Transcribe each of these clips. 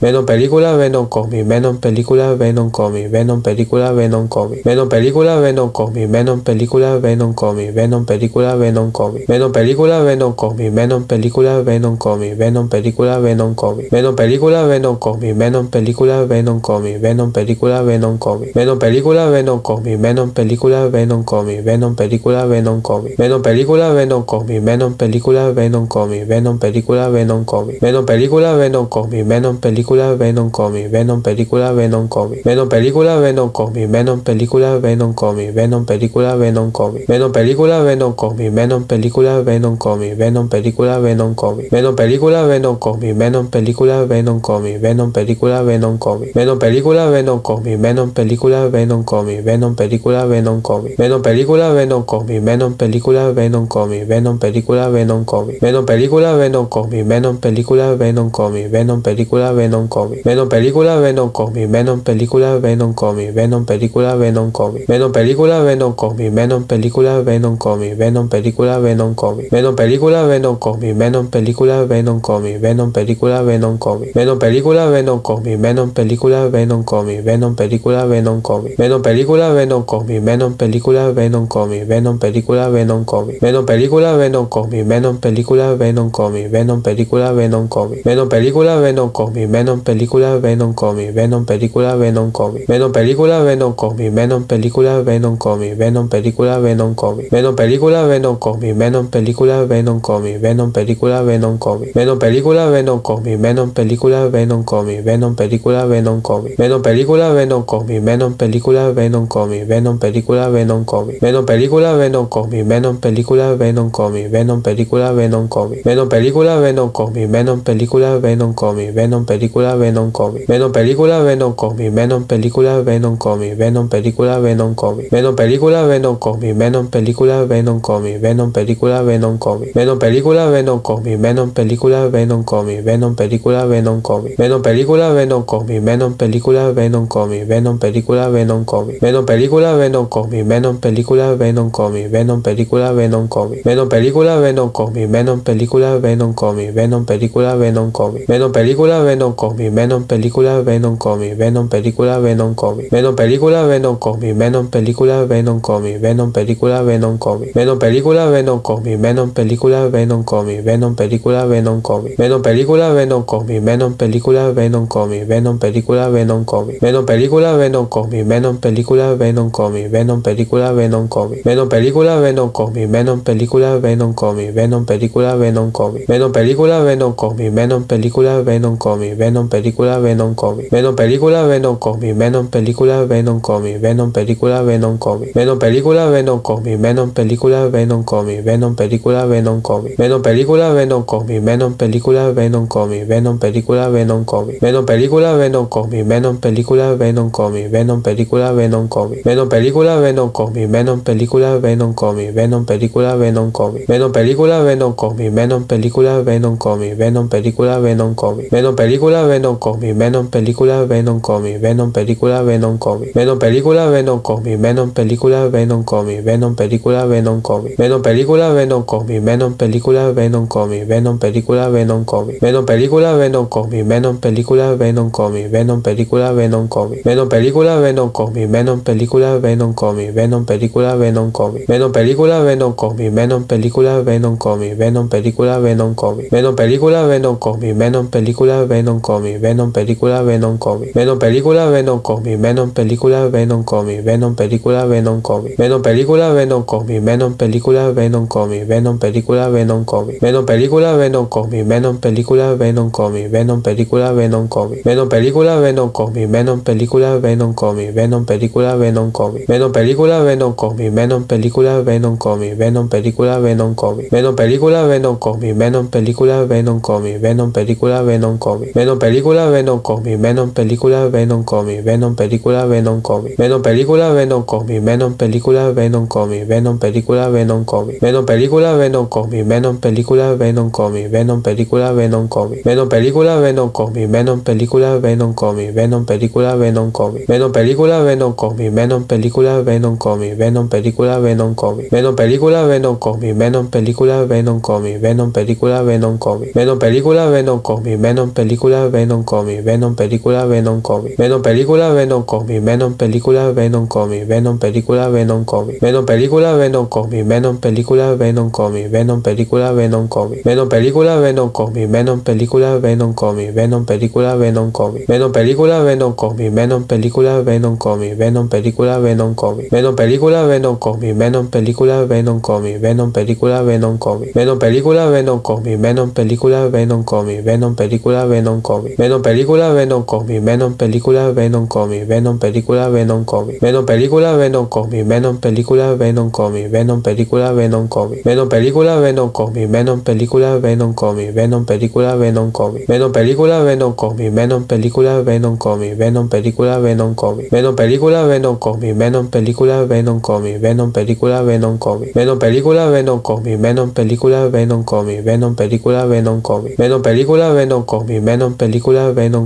Venom película Venom cómic Venom película Venom cómic Venom película Venom cómic Venom película Venom cómic Venom película Venom cómic Venom película Venom cómic Venom película Venom cómic Venom película Venom cómic Venom película Venom cómic Venom película Venom cómic Venom película Venom cómic Venom película Venom cómic Venom película Venom cómic Venom película Venom cómic Venom película Venom cómic Venom película Venom cómic Venom película Venom cómic Venom película Venom cómic Venom película Venom cómic Venom película película Venom Comic, Venom película Venom Comic, Venom película Venom Comic, Venom película Venom Comic, Venom película Venom Comic, Venom película Venom Comic, Venom película Venom Comic, Venom película Venom Comic, Venom película Venom Comic, Venom película Venom Comic, Venom película Venom Comic, Venom película Venom Comic, Venom película Venom Comic, Venom película Venom Comic, Venom película Venom Comic, Venom película Venom Comic, Venom película Venom Comic, Venom película Venom Comic, Venom película Venom Comic, Venom película Venom Venom Comic, Venom película Venom Comic, Venom película Venom Comic, Venom película Venom Comic, Venom película Venom Comic, Venom película Venom Comic, Venom película Venom Comic, Venom película Venom Comic, Venom película Venom Comic, Venom película Venom Comic, Venom película Venom Comic, Venom película Venom Comic, Venom película Venom Comic, Venom película Venom Comic, Venom película Venom Comic, Venom película Venom Comic, Venom película Venom Comic, Venom película Venom Comic, Venom película Venom Comic, Venom película Venom Comic, Venom película Venom Comic, Venom película Venom Comic, Venom película Venom Comic, Venom película Venom Comic, Venom película Venom Comic, Venom película Venom Comic, Venom película Venom Comic, Venom película Venom Comic, Venom película Venom Comic, Venom película Venom Comic, Venom película Venom Comic, Venom película Venom Comic, Venom película Venom Comic, Venom película Venom Comic, Venom película Venom Comic, Venom película Venom Comic, Venom película Venom Comic, Venom película Venom Comic, Venom película Venom Comic, Venom película Venom Comic, Venom película Venom Comic, Venom película Venom Comic, Venom película Venom Comic, Venom película Venom Comic, Venom película Venom Comic, Venom película Venom Comic, Venom película Venom Comic, Venom película Venom Comic, Venom película Venom Comic, Venom película Venom Comic, Venom película Venom Comic, Venom película Venom Comic, Venom película Venom Comic, Venom película Venom Comic, Venom película Venom Comic, Venom película Venom Comic, Venom película Venom Comic, Venom película Venom Comic, Venom película Venom Comic, Venom película Venom Comic, Venom película Venom Comic, Venom película Venom Comic, Venom película Venom Comic, Venom película Venom Comic, Venom película Venom Comic, Venom película Venom Comic, Venom película Venom Comic, Venom película Venom Comic, Venom película Venom Comic, Venom película Venom Comic, Venom película Venom Comic, Venom película Venom Comic, Venom película Venom Comic, Venom película Venom Comic, Venom película Venom Comic, Venom película Venom Comic, Venom película Venom Comic, Venom película Venom Venom película Venom Comic, Venom película Venom Comic, Venom película Venom Comic, Venom película Venom Comic, Venom película Venom Comic, Venom película Venom Comic, Venom película Venom Comic, Venom película Venom Comic, Venom película Venom Comic, Venom película Venom Comic, Venom película Venom Comic, Venom película Venom Comic, Venom película Venom Comic, Venom película Venom Comic, Venom película Venom Comic, Venom película Venom Comic, Venom película Venom Comic, Venom película Venom Comic, Venom película Venom Comic, Venom Venom Comic, Venom película Venom Comic, Venom película Venom Comic, Venom película Venom Comic, Venom película Venom Comic, Venom película Venom Comic, Venom película Venom Comic, Venom película Venom Comic, Venom película Venom Comic, Venom película Venom Comic, Venom película Venom Comic, Venom película Venom Comic, Venom película Venom Comic, Venom película Venom Comic, Venom película Venom Comic, Venom película Venom Comic, Venom película Venom Comic, Venom película Venom Comic, Venom película Venom Comic, Venom película Venom Comic, Venom película Venom Comic, Venom película Venom Comic, Venom película Venom Comic, Venom película Venom Comic, Venom película Venom Comic, Venom película Venom Comic, Venom película Venom Comic, Venom película Venom Comic, Venom película Venom Comic, Venom película Venom Comic, Venom película Venom Comic, Venom película Venom Comic, Venom película Venom Comic, Venom película Venom Comic, Venom película Venom Comic, Venom película Venom Comic, Venom película Venom Comic, Venom película Venom Comic, Venom película Venom Comic, película Venom Comic, Venom película Venom Comic, Venom película Venom Comic, Venom película Venom Comic, Venom película Venom Comic, Venom película Venom Comic, Venom película Venom Comic, Venom película Venom Comic, Venom película Venom Comic, Venom película Venom Comic, Venom película Venom Comic, Venom película Venom Comic, Venom película Venom Comic, Venom película Venom Comic, Venom película Venom Comic, Venom película Venom Comic, Venom película Venom Comic, Venom película Venom Comic, Venom Venom Comic, Venom película Venom Comic, Venom película Venom Comic, Venom película Venom Comic, Venom película Venom Comic, Venom película Venom Comic, Venom película Venom Comic, Venom película Venom Comic, Venom película Venom Comic, Venom película Venom Comic, Venom película Venom Comic, Venom película Venom Comic, Venom película Venom Comic, Venom película Venom Comic, Venom película Venom Comic, Venom película Venom Comic, Venom película Venom Comic, Venom película Venom Comic, Venom película Venom Comic, Venom película Venom Comic, Venom película Venom Venom película Venom Comic, Venom película Venom Comic, Venom película Venom Comic, Venom película Venom Comic, Venom película Venom Comic, Venom película Venom Comic, Venom película Venom Comic, Venom película Venom Comic, Venom película Venom Comic, Venom película Venom Comic, Venom película Venom Comic, Venom película Venom Comic, Venom película Venom Comic, Venom película Venom Comic, Venom película Venom Comic, Venom película Venom Comic, Venom película Venom Comic, Venom película Venom Comic, Venom película Venom Comic, Venom película Venom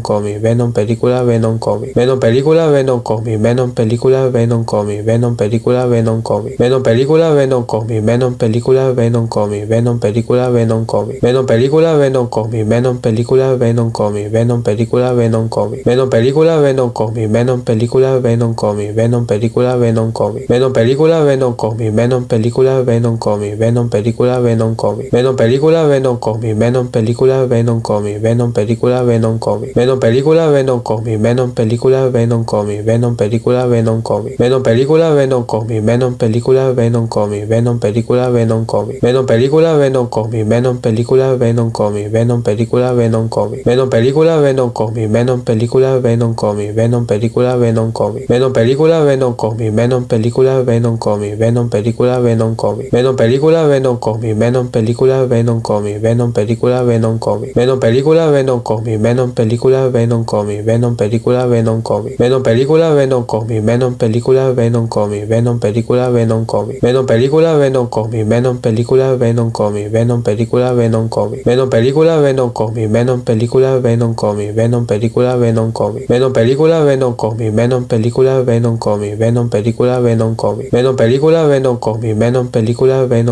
Comic, Venom película Venom Comic, Venom película Venom Comic, Venom película Venom Comic, Venom película Venom Comic, Venom película Venom Comic, Venom película Venom Comic, Venom película Venom Comic, Venom película Venom Comic, Venom película Venom Comic, Venom película Venom Comic, Venom película Venom Comic, Venom película Venom Comic, Venom película Venom Comic, Venom película Venom Comic, Venom película Venom Comic, Venom película Venom Comic, Venom película Venom Comic, Venom película Venom Comic, Venom película Venom Comic, Venom película Venom Comic, Venom película Venom Comic, Venom película Venom Comic, Venom película Venom Comic, Venom película Venom Comic, Venom película Venom Comic, Venom película Venom Comic, Venom película Venom Comic, Venom película Venom Comic, Venom película Venom Comic, Venom película Venom Comic, Venom película Venom Comic, Venom película Venom Comic, Venom película Venom Comic, Venom película Venom Comic, Venom película Venom Comic, Venom película Venom Comic, Venom película Venom Comic, Venom película Venom Venom película Venom Comic, Venom película Venom Comic, Venom película Venom Comic, Venom película Venom Comic, Venom película Venom Comic, Venom película Venom Comic, Venom película Venom Comic, Venom película Venom Comic, Venom película Venom Comic, Venom película Venom Comic, Venom película Venom Comic, Venom película Venom Comic, Venom película Venom Comic, Venom película Venom Comic, Venom película Venom Comic, Venom película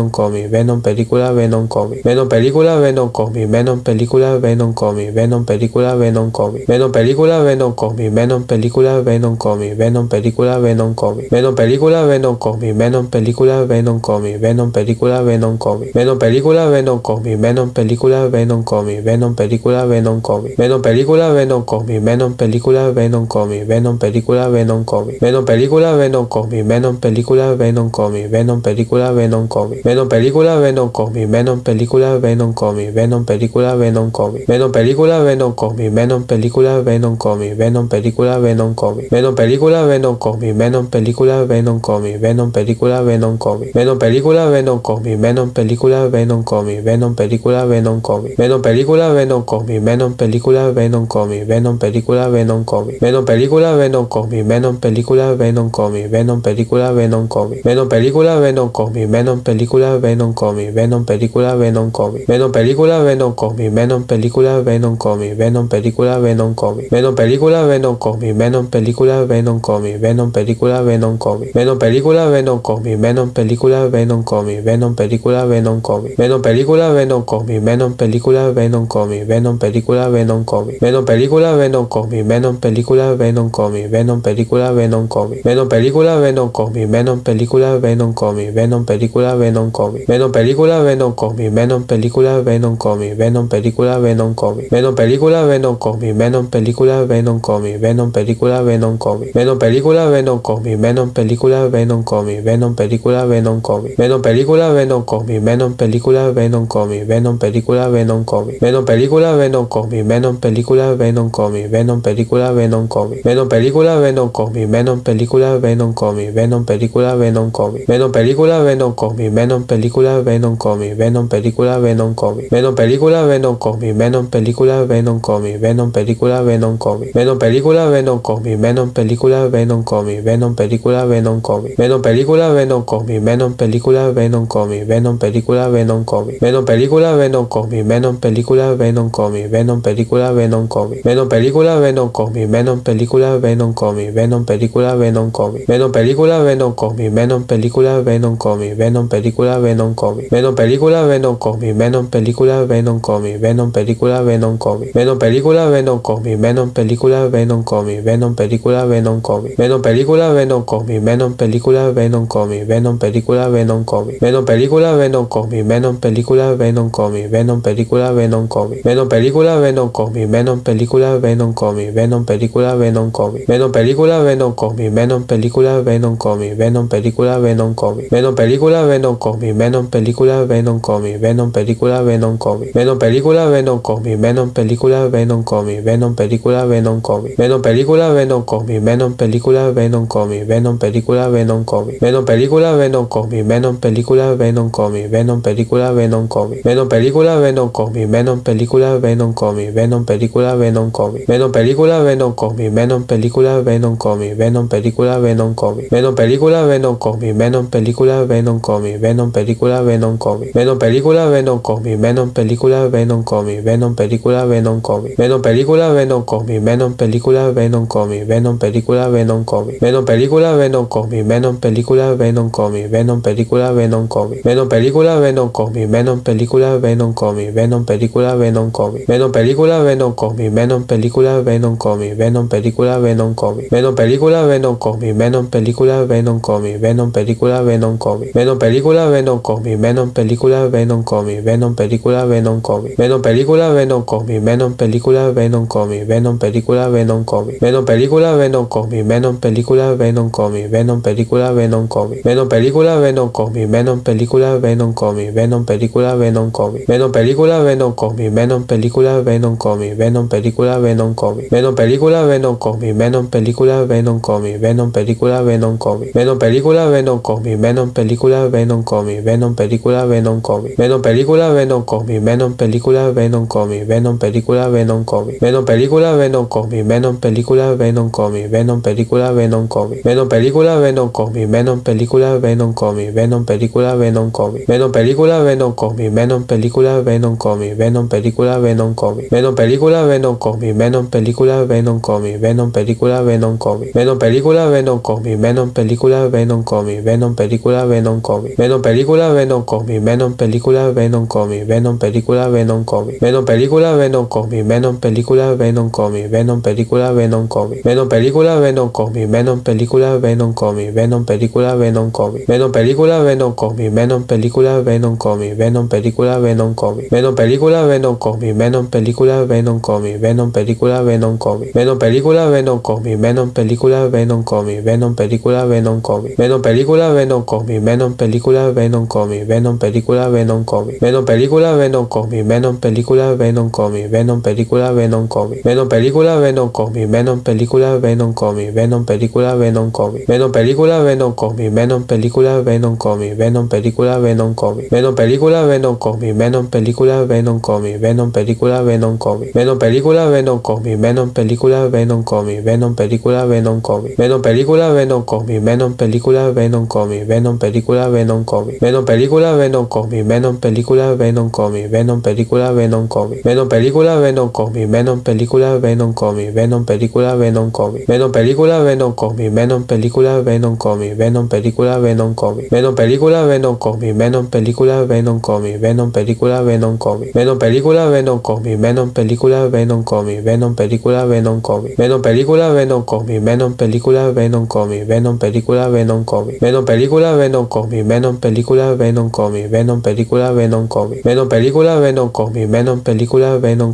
Venom Venom película Venom Comic, Venom película Venom Comic, Venom película Venom Comic, Venom película Venom Comic, Venom película Venom Comic, Venom película Venom Comic, Venom película Venom Comic, Venom película Venom Comic, Venom película Venom Comic, Venom película Venom Comic, Venom película Venom Comic, Venom película Venom Comic, Venom película Venom Comic, Venom película Venom Comic, Venom película Venom Comic, Venom película Venom Comic, Venom película Venom Comic, Venom película Venom Comic, Venom película Venom Comic, Venom película Venom Comic, Venom película Venom Comic, Venom película Venom Comic, Venom película Venom Comic, Venom película Venom Comic, Venom película Venom Comic, Venom película Venom Comic, Venom película Venom Comic, Venom película Venom Comic, Venom película Venom Comic, Venom película Venom Comic, Venom película Venom Comic, Venom película Venom Comic, Venom película Venom Comic, Venom película Venom Comic, Venom película Venom Comic, Venom película Venom Comic, Venom película Venom Comic, Venom película Venom Comic, Venom película Venom Comic, Venom película Venom Comic, Venom película Venom Comic, Venom película Venom Comic, Venom película Venom Comic, Venom película Venom Comic, Venom película Venom Comic, Venom película Venom Comic, Venom película Venom Comic, Venom película Venom Comic, Venom película Venom Comic, Venom película Venom Comic, Venom película Venom Comic, Venom película Venom Comic, Venom película Venom Comic, Venom película Venom Comic, Venom película Venom Comic, Venom película Venom Comic, Venom película Venom Comic, Venom película Venom Comic, Venom película Venom Comic, Venom película Venom Comic, Venom película Venom Venom Venom Comic, Venom película Venom Comic, Venom película Venom Comic, Venom película Venom Comic, Venom película Venom Comic, Venom película Venom Comic, Venom película Venom Comic, Venom película Venom Comic, Venom película Venom Comic, Venom película Venom Comic, Venom película Venom Comic, Venom película Venom Comic, Venom película Venom Comic, Venom película Venom Comic, Venom película Venom Comic, Venom película Venom Comic, Venom película Venom Comic, Venom película Venom Comic, Venom película Venom Comic, Venom película Venom Comic, Venom película Venom Comic, Venom película Venom Comic, Venom película Venom Comic, Venom película Venom Comic, Venom película Venom Comic, Venom película Venom Comic, Venom película Venom Comic, Venom película Venom Comic, Venom película Venom Comic, Venom película Venom Comic, Venom película Venom Comic, Venom película Venom Comic, Venom película Venom Comic, Venom película Venom Comic, Venom película Venom Comic, Venom película Venom Comic, Venom película Venom Comic, Venom película Venom Comic, Venom película Venom Comic, Venom película, Venom cómic, Venom película, Venom cómic, Venom película, Venom cómic, Venom película, Venom cómic, Venom película, Venom cómic, Venom película, Venom cómic, Venom película, Venom cómic, Venom película, Venom cómic, Venom película, Venom cómic, Venom película, Venom cómic, Venom película, Venom cómic, Venom película, Venom cómic, Venom película, Venom cómic, Venom película, Venom cómic, Venom película, Venom cómic, Venom película, Venom cómic, Venom película, Venom cómic, Venom película, Venom cómic, Venom película, Venom cómic, Venom película, Venom cómic, Venom película, Venom cómic, Venom película, Venom cómic, Venom película, Venom cómic, Venom película, Venom cómic, Venom película, Venom cómic, Venom película, Venom cómic, Venom película, Venom cómic, Venom película, Venom cómic, Venom película, Venom cómic, Venom película, Venom cómic, Venom película, Venom cómic, Venom película, Venom cómic, Venom película, Venom cómic, Venom película, Venom cómic, Venom película, Venom cómic, Venom película, Venom cómic, Venom película, Venom cómic, Venom película, Venom cómic, Venom película, Venom cómic, Venom película, Venom cómic, Venom película, Venom cómic, Venom película, Venom cómic, Venom película, Venom cómic, Venom película, Venom cómic, Venom película, Venom cómic, Venom película, Venom cómic, Venom película, Venom cómic, Venom película, Venom cómic, Venom película, Venom cómic, Venom película, Venom cómic, Venom película, Venom cómic, Venom película, Venom cómic, Venom película, Venom cómic, Venom película, Venom cómic, Venom película, Venom cómic, Venom película, Venom cómic, Venom película, Venom cómic, Venom película, Venom Venom película, Venom cómic, Venom película, Venom cómic, Venom película, Venom cómic, Venom película, Venom cómic, Venom película, Venom cómic, Venom película, Venom cómic, Venom película, Venom cómic, Venom película, Venom cómic, Venom película, Venom cómic, Venom película, Venom cómic, Venom película, Venom cómic, Venom película, Venom cómic, Venom película, Venom cómic, Venom película, Venom cómic, Venom película, Venom cómic, Venom película, Venom cómic, Venom película, Venom cómic, Venom película, Venom cómic, Venom película, Venom cómic, Venom película, Venom cómic, Venom película, Venom cómic, Venom película, Venom cómic, Venom película, Venom cómic, Venom película, Venom cómic, Venom película, Venom cómic, Venom película, Venom cómic, Venom película, Venom cómic, Venom película, Venom cómic, Venom película, Venom cómic, Venom película, Venom cómic, Venom película, Venom cómic, Venom película, Venom cómic, Venom película, Venom cómic, Venom película, Venom cómic, Venom película, Venom cómic, Venom película, Venom cómic, Venom película, Venom Venom película, Venom cómic, Venom película, Venom cómic, Venom película, Venom cómic, Venom película, Venom cómic, Venom película, Venom cómic, Venom película, Venom cómic, Venom película, Venom cómic, Venom película, Venom cómic, Venom película, Venom cómic, Venom película, Venom cómic, Venom película, Venom cómic, Venom película, Venom cómic, Venom película, Venom cómic, Venom película, Venom cómic, Venom película, Venom cómic, Venom película, Venom cómic, Venom película, Venom cómic, Venom película, Venom cómic, Venom película, Venom cómic, Venom película, Venom cómic, Venom película, cómic, Venom película, Venom cómic, Venom película, Venom cómic, Venom película, Venom cómic, Venom película, Venom cómic, Venom película, Venom cómic, Venom película, Venom cómic, Venom película, Venom cómic, Venom película, Venom cómic, Venom película, Venom cómic, Venom película, Venom cómic, Venom película, Venom cómic, Venom película, Venom cómic, Venom película, Venom cómic, Venom película, Venom cómic, Venom película, Venom cómic, Venom película, Venom cómic, Venom película, Venom cómic, Venom película, Venom cómic, Venom película, Venom cómic, Venom película, Venom cómic, Venom película, Venom cómic, Venom película, Venom cómic, Venom película, Venom cómic, Venom película, Venom cómic, Venom película, Venom cómic, Venom película, Venom cómic, Venom película, Venom cómic, Venom película, Venom cómic, Venom película, Venom cómic, Venom película, Venom cómic, Venom película, Venom cómic, Venom película, Venom cómic, Venom película, Venom cómic, Venom película, Venom cómic, Venom película, Venom cómic, Venom película, Venom cómic, Venom película, Venom cómic, Venom película, Venom cómic, Venom película, Venom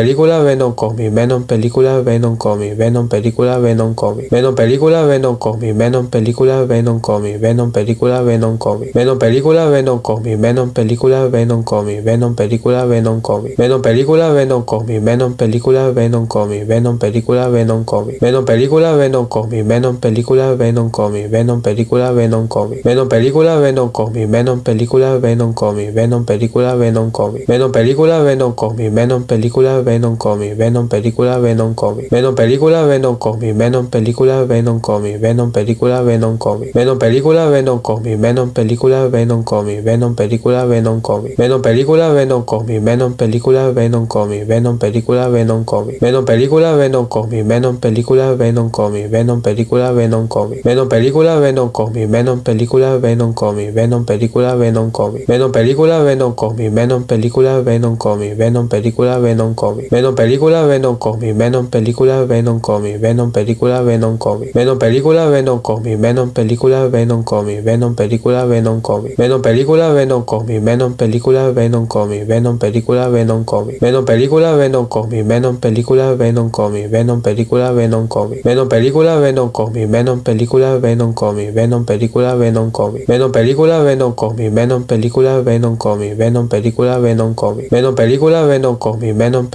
cómic, Venom película, Venom cómic, Venom película, Venom cómic, Venom película, Venom cómic, Venom película, Venom cómic, Venom película, Venom cómic, Venom película, Venom cómic, Venom película, Venom cómic, Venom película, Venom cómic, Venom película, Venom cómic, Venom película, Venom cómic, Venom película, Venom cómic, Venom película, Venom cómic, Venom película, Venom cómic, Venom película, Venom cómic, Venom película, Venom cómic, Venom película, Venom cómic, Venom película, Venom cómic, Venom película, Venom cómic, Venom película, Venom Venom Comic, Venom película Venom Comic, Venom película Venom Comic, Venom película Venom Comic, Venom película Venom Comic, Venom película Venom Comic, Venom película Venom Comic, Venom película Venom Comic, Venom película Venom Comic, Venom película Venom Comic, Venom película Venom Comic, Venom película Venom Comic, Venom película Venom Comic, Venom película Venom Comic, Venom película Venom Comic, Venom película Venom Comic, Venom película Venom Comic, Venom película Venom Comic, Venom película Venom Comic, Venom película Venom Comic, Venom película Venom Comic, Venom película Venom Comic, Venom película Venom Comic, Venom película Venom Comic, Venom película Venom Comic, Venom película Venom Comic, Venom película Venom Comic, Venom película Venom Comic, Venom película Venom Comic, Venom película Venom Comic, Venom película Venom Comic, Venom película Venom Comic, Venom película Venom Comic, Venom película Venom Comic, Venom película Venom Comic, Venom película Venom Comic, Venom película Venom Comic, Venom película Venom Comic, Venom película Venom Comic, Venom película Venom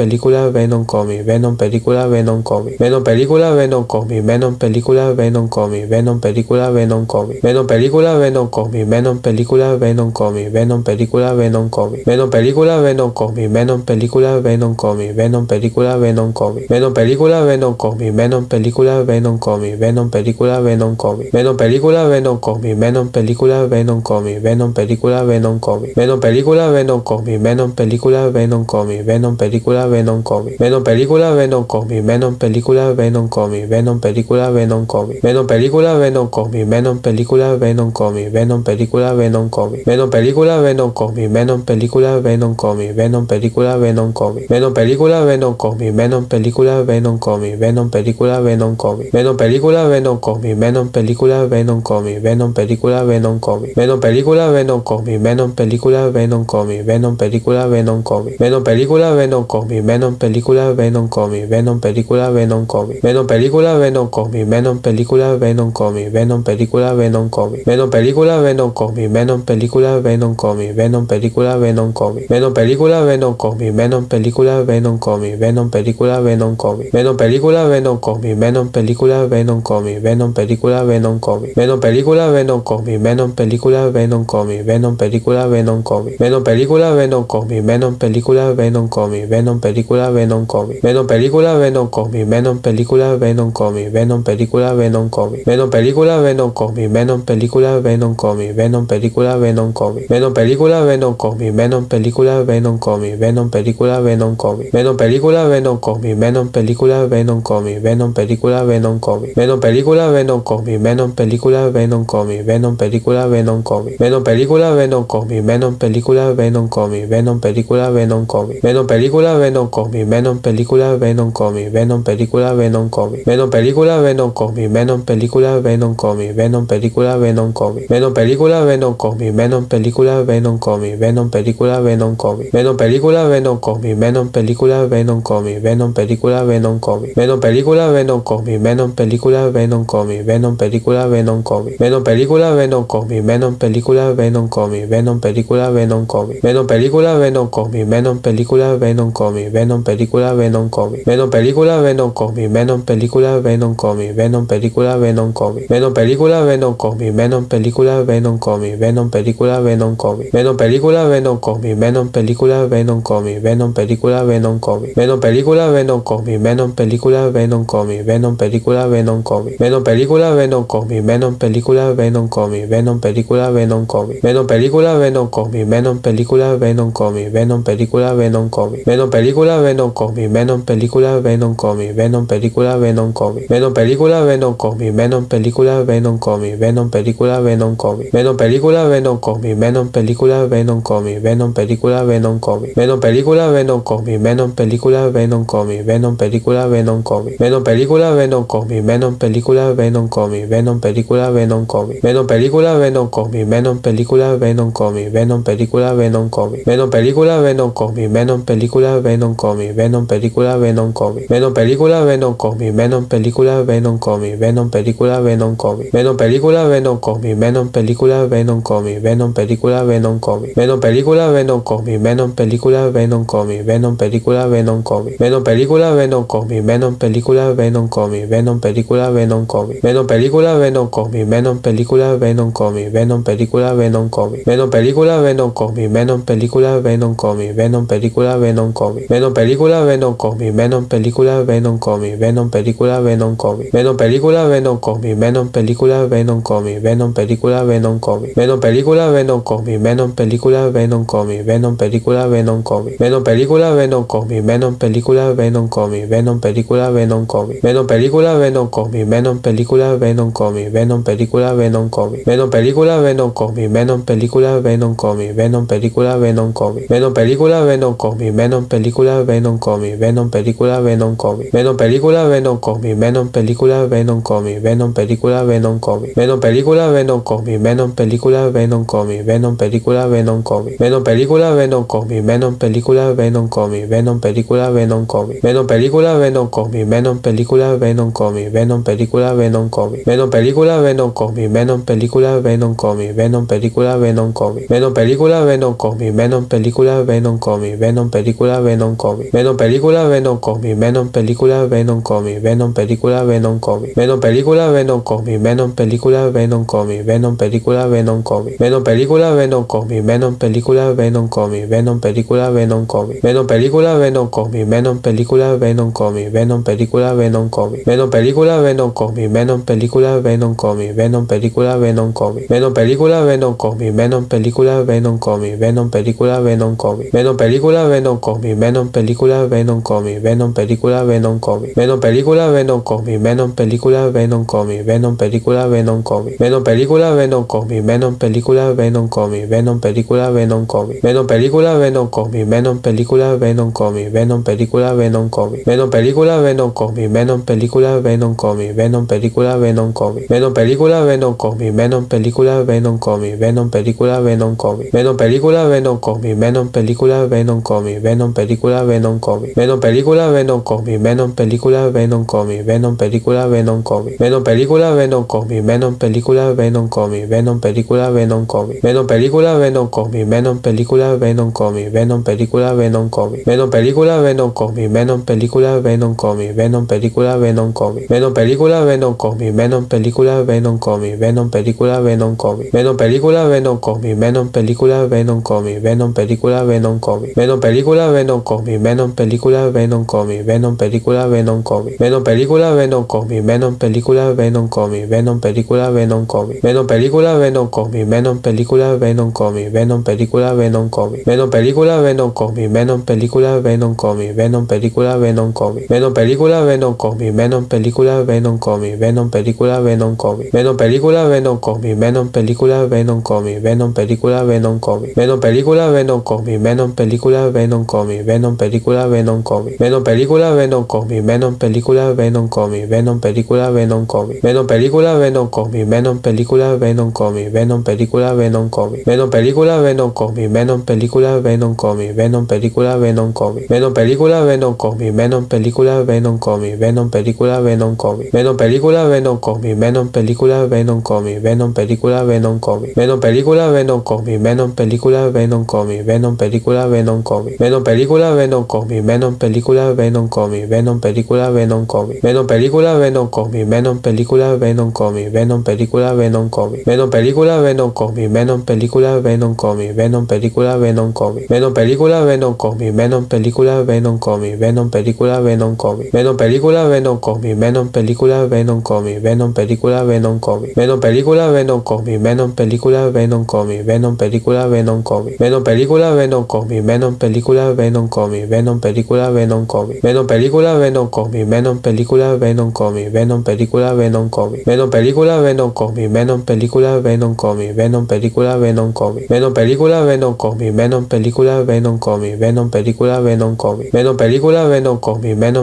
Comic, Venom película Venom Comic, Venom película Venom Comic, Venom película Venom Comic, Venom película Venom Comic, Venom película Venom Comic, Venom película Venom Comic, Venom película Venom Comic, Venom película Venom Comic, Venom película Venom Comic, Venom película Venom Comic, Venom película Venom Comic, Venom película Venom Comic, Venom película Venom Comic, Venom película Venom Comic, Venom película Venom Comic, Venom película Venom Comic, Venom película Venom Comic, Venom película Venom Comic, Venom película Venom Comic, Venom película Venom Comic, Venom película Venom Comic, Venom película Venom Comic, Venom película Venom Comic, Venom película Venom Comic, Venom película Venom Comic, Venom película Venom Comic, Venom película Venom Comic, Venom película Venom Comic, Venom película Venom Comic, Venom película Venom Comic, Venom película Venom Comic, Venom película Venom Comic, Venom película Venom Comic, Venom película Venom Comic, Venom película Venom Comic, Venom película Venom Comic, Venom película Venom Comic, Venom película Venom Comic, Venom película Venom Comic, Venom película Venom Comic, Venom película Venom Comic, Venom película Venom Comic, Venom película Venom Comic, Venom película Venom Comic, Venom película Venom Comic, Venom película Venom Comic, Venom película Venom Comic, Venom película Venom Comic, Venom película Venom Comic, Venom película Venom Comic, Venom película Venom Comic, Venom película Venom Comic, Venom película Venom Comic, Venom película Venom Comic, Venom película Venom Comic, Venom película Venom Comic, Venom película Venom Comic, Venom película Venom Comic, Venom película Venom Comic, Venom película Venom Comic, Venom película Venom Comic, Venom película Venom Comic, Venom película Venom Comic, Venom película Venom Comic, Venom película Venom Comic, Venom película Venom Comic, Venom película Venom Comic, Venom película Venom Comic, Venom película Venom Comic, Venom película Venom Comic, Venom película Venom Comic, Venom película Venom Comic, Venom película Venom Comic, Venom película Venom Comic, Venom película Venom Comic, Venom película Venom Comic, Venom película Venom Comic, Venom película Venom Comic, Venom película Venom Comic, Venom película Venom Comic, Venom película Venom Comic, Venom película Venom Comic, Venom película Venom Comic, Venom película Venom Comic, Venom película Venom Comic, Venom película Venom Comic, Venom película Venom Comic, Venom película Venom Comic, Venom película Venom Comic, Venom película Venom Comic, Venom película Venom Comic, Venom película Venom Comic, Venom película Venom Comic, Venom película Venom Comic, Venom película Venom Comic, Venom película Venom Comic, Venom película Venom Comic, Venom película Venom Comic, Venom película Venom Comic, Venom película Venom Comic, Venom película Venom Comic, Venom película Venom Comic, Venom película Venom Comic, Venom película Venom Comic, Venom película Venom Comic, Venom película Venom Comic, Venom película Venom Comic, Venom película Venom Comic, Venom película Venom Comic, Venom película Venom Comic, Venom película Venom Comic, Venom película Venom Comic, Venom película Venom Comic, Venom película Venom Comic, Venom película Venom Comic, Venom película Comic, Venom película Venom Comic, Venom película Venom Comic, Venom película Venom Comic, Venom película Venom Comic, Venom película Venom Comic, Venom película Venom Comic, Venom película Venom Comic, Venom película Venom Comic, Venom película Venom Comic, Venom película Venom Comic, Venom película Venom Comic, Venom película Venom Comic, Venom película Venom Comic, Venom película Venom Comic, Venom película Venom Comic, Venom película Venom Comic, Venom película Venom Comic, Venom película Venom Comic, Venom película Venom Comic, Venom película Venom Comic, Venom película Venom Comic, Venom película Venom Comic, Venom película Venom Comic, Venom película Venom Comic, Venom película Venom Comic, Venom película Venom Comic, Venom película Venom Comic, Venom película Venom Comic, Venom película Venom Comic, Venom película Venom Comic, Venom película Venom Comic, Venom película Venom Comic, Venom película Venom Comic, Venom película Venom Comic, Venom película Venom Comic, Venom película Venom Comic, Venom película Venom Comic, Venom película Venom Comic, Venom película, Venom cómic, Venom película, Venom cómic, Venom película, Venom cómic, Venom película, Venom cómic, Venom película, Venom cómic, Venom película, Venom cómic, Venom película, Venom cómic, Venom película, Venom cómic, Venom película, Venom cómic, Venom película, Venom cómic, Venom película, Venom cómic, Venom película, Venom cómic, Venom película, Venom cómic, Venom película, Venom cómic, Venom película, Venom cómic, Venom película, Venom cómic, Venom película, Venom cómic, Venom película, Venom cómic, Venom película, Venom cómic, Venom película, Venom cómic, Venom película, Venom cómic, Venom película, Venom cómic, Venom película, Venom cómic, Venom película, Venom cómic, Venom película, Venom cómic, Venom película, Venom cómic, Venom película, Venom cómic, Venom película, Venom cómic, Venom película, Venom cómic, Venom película, Venom cómic, Venom película, Venom cómic, Venom película, Venom cómic, Venom película, Venom cómic, Venom película, Venom cómic, Venom película, Venom cómic, Venom película, Venom cómic, Venom película, Venom cómic, Venom película, Venom cómic, Venom película, Venom cómic, Venom película, Venom cómic, Venom película, Venom cómic, Venom película, Venom cómic, Venom película, Venom cómic, Venom película, Venom cómic, Venom película, Venom cómic, Venom película, Venom cómic, Venom película, Venom cómic, Venom película, Venom cómic, Venom película, Venom cómic, Venom película, Venom cómic, Venom película, Venom cómic, Venom película, Venom cómic, Venom película, Venom cómic, Venom película, Venom cómic, Venom película, Venom cómic, Venom película, Venom cómic, Venom película, Venom cómic, Venom película, Venom cómic, Venom película, Venom cómic, Venom película, Venom cómic, Venom película, Venom cómic, Venom película, Venom cómic, Venom película, Venom cómic, Venom película, Venom cómic, Venom película, Venom cómic, Venom película, Venom cómic, Venom película, Venom cómic, Venom película, Venom cómic, Venom película, Venom cómic, Venom película, Venom cómic, Venom película, Venom cómic, Venom película, Venom cómic, Venom película, Venom cómic, Venom película, Venom cómic, Venom película, Venom cómic, Venom película, Venom cómic, Venom Venom Venom Venom cómic, Venom película, Venom cómic, Venom película, Venom cómic, Venom película, Venom cómic, Venom película, Venom cómic, Venom película, Venom cómic, Venom película, Venom cómic, Venom película, Venom cómic, Venom película, Venom cómic, Venom película, Venom cómic, Venom película, Venom cómic, Venom película, Venom cómic, Venom película, Venom cómic, Venom película, Venom cómic, Venom película, Venom cómic, Venom película, Venom cómic, Venom película, Venom cómic, Venom película, Venom cómic, Venom película, Venom cómic, Venom película, Venom cómic, Venom película, Venom cómic, Venom película, Venom cómic, Venom película, Venom cómic, Venom película, Venom cómic, Venom película, Venom cómic, Venom película, Venom cómic, Venom película, Venom cómic, Venom película, Venom cómic, Venom película, Venom cómic, Venom película, Venom cómic, Venom película, Venom cómic, Venom película, Venom cómic, Venom película, Venom cómic, Venom película, Venom cómic, Venom película, Venom cómic, Venom película, Venom cómic, Venom película, Venom cómic, Venom película, Venom cómic, Venom película, Venom cómic, Venom película, Venom cómic, Venom película, Venom cómic, Venom película, Venom cómic, Venom película, Venom cómic, Venom película, Venom cómic, Venom película, Venom cómic, Venom película, Venom cómic, Venom película, Venom cómic, Venom película, Venom cómic, Venom película, Venom cómic, Venom película, Venom cómic, Venom película, Venom cómic, Venom película, Venom cómic, Venom película, Venom cómic, Venom película, Venom cómic, Venom película, Venom cómic, Venom película, Venom cómic, Venom película, Venom cómic, Venom película, Venom cómic, Venom película, Venom cómic, Venom película, Venom cómic, Venom película, Venom cómic, Venom película, Venom cómic, Venom película, Venom cómic, Venom película, Venom cómic, Venom película, Venom cómic, Venom película, Venom cómic, Venom película, Venom cómic, Venom película, Venom cómic, Venom película, Venom cómic, Venom película, Venom cómic, Venom película, Venom cómic, Venom película, Venom cómic, Venom película, Venom cómic, Venom película, Venom cómic, Venom película, Venom cómic, Venom película, Venom cómic, Venom película, Venom cómic, Venom película, Venom cómic, Venom película, Venom cómic, Venom película, Venom cómic, Venom película, Venom cómic, Venom película, Venom cómic, Venom película, Venom cómic, Venom película, Venom cómic, Venom película, Venom cómic, Venom película, Venom cómic, Venom película, Venom cómic, Venom película, Venom cómic, Venom película, Venom cómic, Venom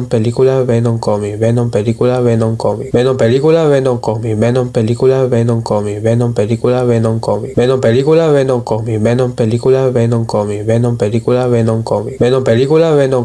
película, Venom cómic, Venom película, Venom cómic, Venom película, Venom cómic, Venom película, Venom cómic, Venom película, Venom cómic, Venom película, Venom cómic, Venom película, Venom cómic, Venom película, Venom Venom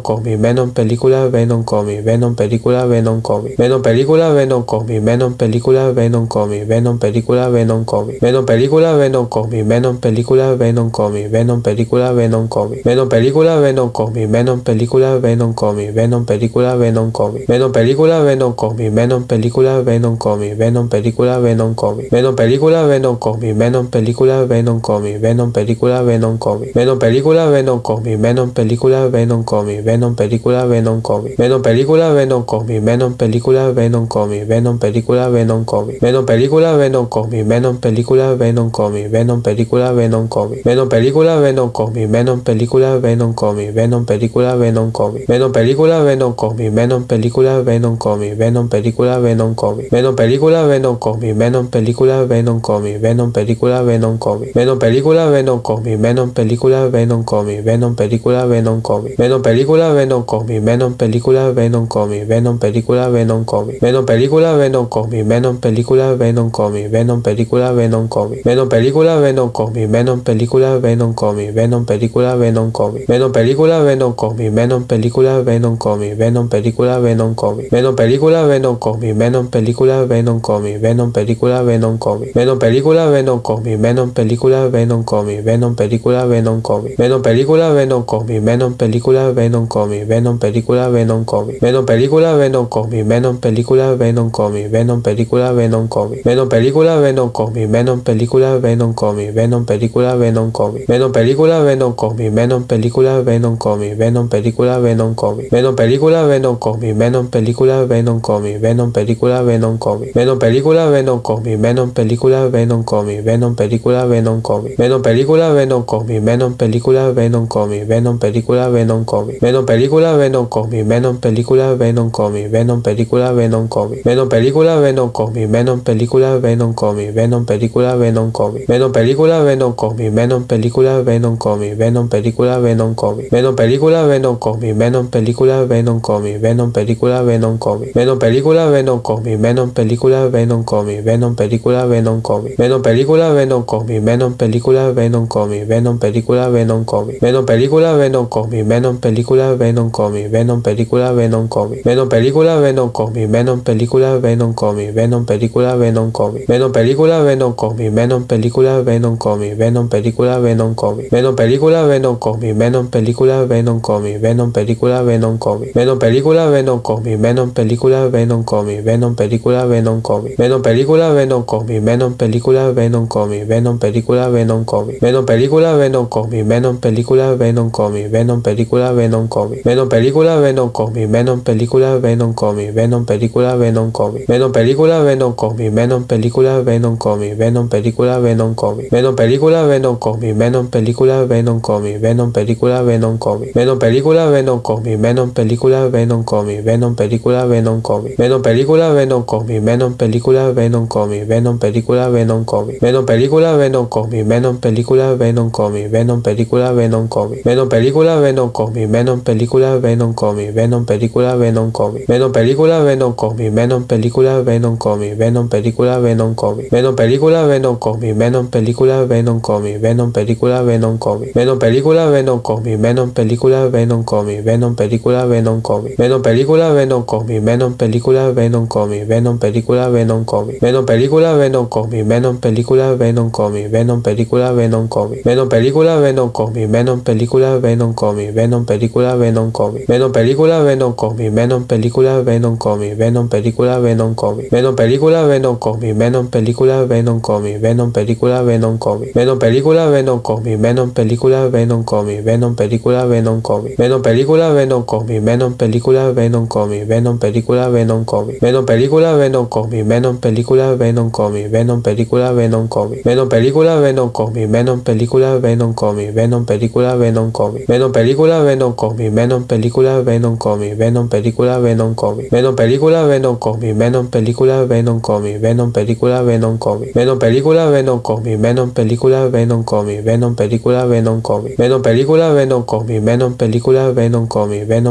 cómic, Venom película, Venom cómic, Venom película, Venom cómic, Venom película, Venom cómic, Venom película, Venom cómic, Venom película, Venom cómic, Venom película, Venom cómic, Venom película, Venom cómic, Venom película, Venom cómic, Venom película, Venom cómic, Venom película, Venom cómic, Venom película, Venom cómic, Venom película, Venom cómic, Venom película, Venom cómic, Venom película, Venom cómic, Venom película, Venom cómic, Venom película, Venom cómic, Venom película, Venom cómic, Venom película, Venom cómic, Venom película, Venom Venom Comic, Venom película Venom Comic, Venom película Venom Comic, Venom película Venom Comic, Venom película Venom Comic, Venom película Venom Comic, Venom película Venom Comic, Venom película Venom Comic, Venom película Venom Comic, Venom película Venom Comic, Venom película Venom Comic, Venom película Venom Comic, Venom película Venom Comic, Venom película Venom Comic, Venom película Venom Comic, Venom película Venom Comic, Venom película Venom Comic, Venom película Venom Comic, Venom película Venom Comic, Venom película Venom Comic, Venom película Venom Comic, Venom película Venom Comic, Venom película Venom Comic, Venom película Venom Comic, Venom película Venom Comic, Venom película Venom Comic, Venom película Venom Comic, Venom película Venom Comic, Venom película Venom Comic, Venom película Venom Comic, Venom película Venom Comic, Venom película Venom Comic, Venom película Venom Comic, Venom película Venom Comic, Venom película Venom Comic, Venom película Venom Comic, Venom película Venom Comic, Venom película Venom Comic, Venom película Venom Comic, Venom película Venom Comic, Venom película Venom Comic, Venom película Venom Comic, Venom película Venom Comic, Venom película Venom Comic, Venom película Venom Comic, Venom película Venom Comic, Venom película Venom Comic, Venom película Venom Comic, Venom película Venom Comic, Venom película Venom Comic, Venom película Venom Comic, Venom película Venom Comic, Venom película Venom Comic, Venom película Venom Comic, Venom película Venom Comic, Venom película Venom Comic, Venom película Venom Comic, Venom película Venom Comic, Venom película Venom Comic, Venom película Venom Comic, Venom película Venom Comic, Venom película Venom Comic, Venom película Venom Comic, Venom película Venom Comic, Venom película Venom Comic, Venom película Venom Comic, Venom película Venom Comic, Venom película Venom Comic, Venom película Venom Comic, Venom película Venom Comic, Venom película Venom Comic, Venom película Venom Comic, Venom película Venom Comic, Venom película Venom Comic, Venom película Venom Comic, Venom película Venom Comic, Venom película Venom Comic, Venom película Venom Comic, Venom película Venom Comic, Venom película Venom Comic, Venom película Venom Comic, Venom película Venom Comic, Venom película Venom Comic, Venom película Venom Comic, Venom película Venom Comic, Venom película Venom Comic, Venom película Venom Comic, Venom película Venom Comic, Venom película Venom Comic, Venom película Venom Comic, Venom película Venom Comic, Venom película Venom Comic, Venom película Venom Comic, Venom película Venom Comic, Venom película Venom Comic, Venom película Venom Comic, Venom película Venom Comic, Venom película Venom Comic, Venom película Venom Comic, Venom película Venom Comic, Venom película Venom Comic, Venom película Venom Comic, Venom película Venom Comic, Venom película Venom Comic, Venom película Venom Comic, Venom película Venom Comic, Venom película Venom Comic, Venom película Venom Comic, Venom película Venom Comic, Venom película Venom Comic, Venom película Venom Comic, Venom película Venom Comic, Venom película Venom Comic, Venom película Venom Comic, Venom película Venom Comic, Venom película Venom Comic, Venom película Venom Comic, Venom película Venom Comic, Venom película Venom Comic, Venom película Venom Comic, Venom película Venom Comic, Venom película Venom Comic, Venom película Venom Comic, Venom película Venom Comic, Venom película Venom Comic, Venom película Venom Comic, Venom película Venom Comic, Venom película Venom Comic, Venom película Venom Comic, Venom película Venom Comic, Venom película Venom Comic, Venom película Venom Comic, Venom película Venom Comic, Venom película Venom Comic, Venom película Venom Comic, Venom película Venom Comic, Venom película Venom Comic, Venom película Venom Comic, Venom película Venom Comic, Venom película Venom Comic, Venom película Venom Comic, Venom película Venom Comic, Venom película Venom Comic, Venom película Venom Comic, Venom película Venom Comic, Venom película Venom Comic, Venom película Venom Comic, Venom película Venom Comic, Venom película Venom Comic, Venom película Venom Comic, Venom película Venom Comic, Venom película Venom Comic, Venom película Venom Comic, Venom película Venom Comic, Venom película Venom Comic, Venom película Comic, Venom película Venom Comic, Venom película Venom Comic, Venom película Venom Comic, Venom película Venom Comic, Venom película Venom Comic, Venom película Venom Comic, Venom película Venom Comic, Venom película Venom Comic, Venom película Venom Comic, Venom película Venom Comic, Venom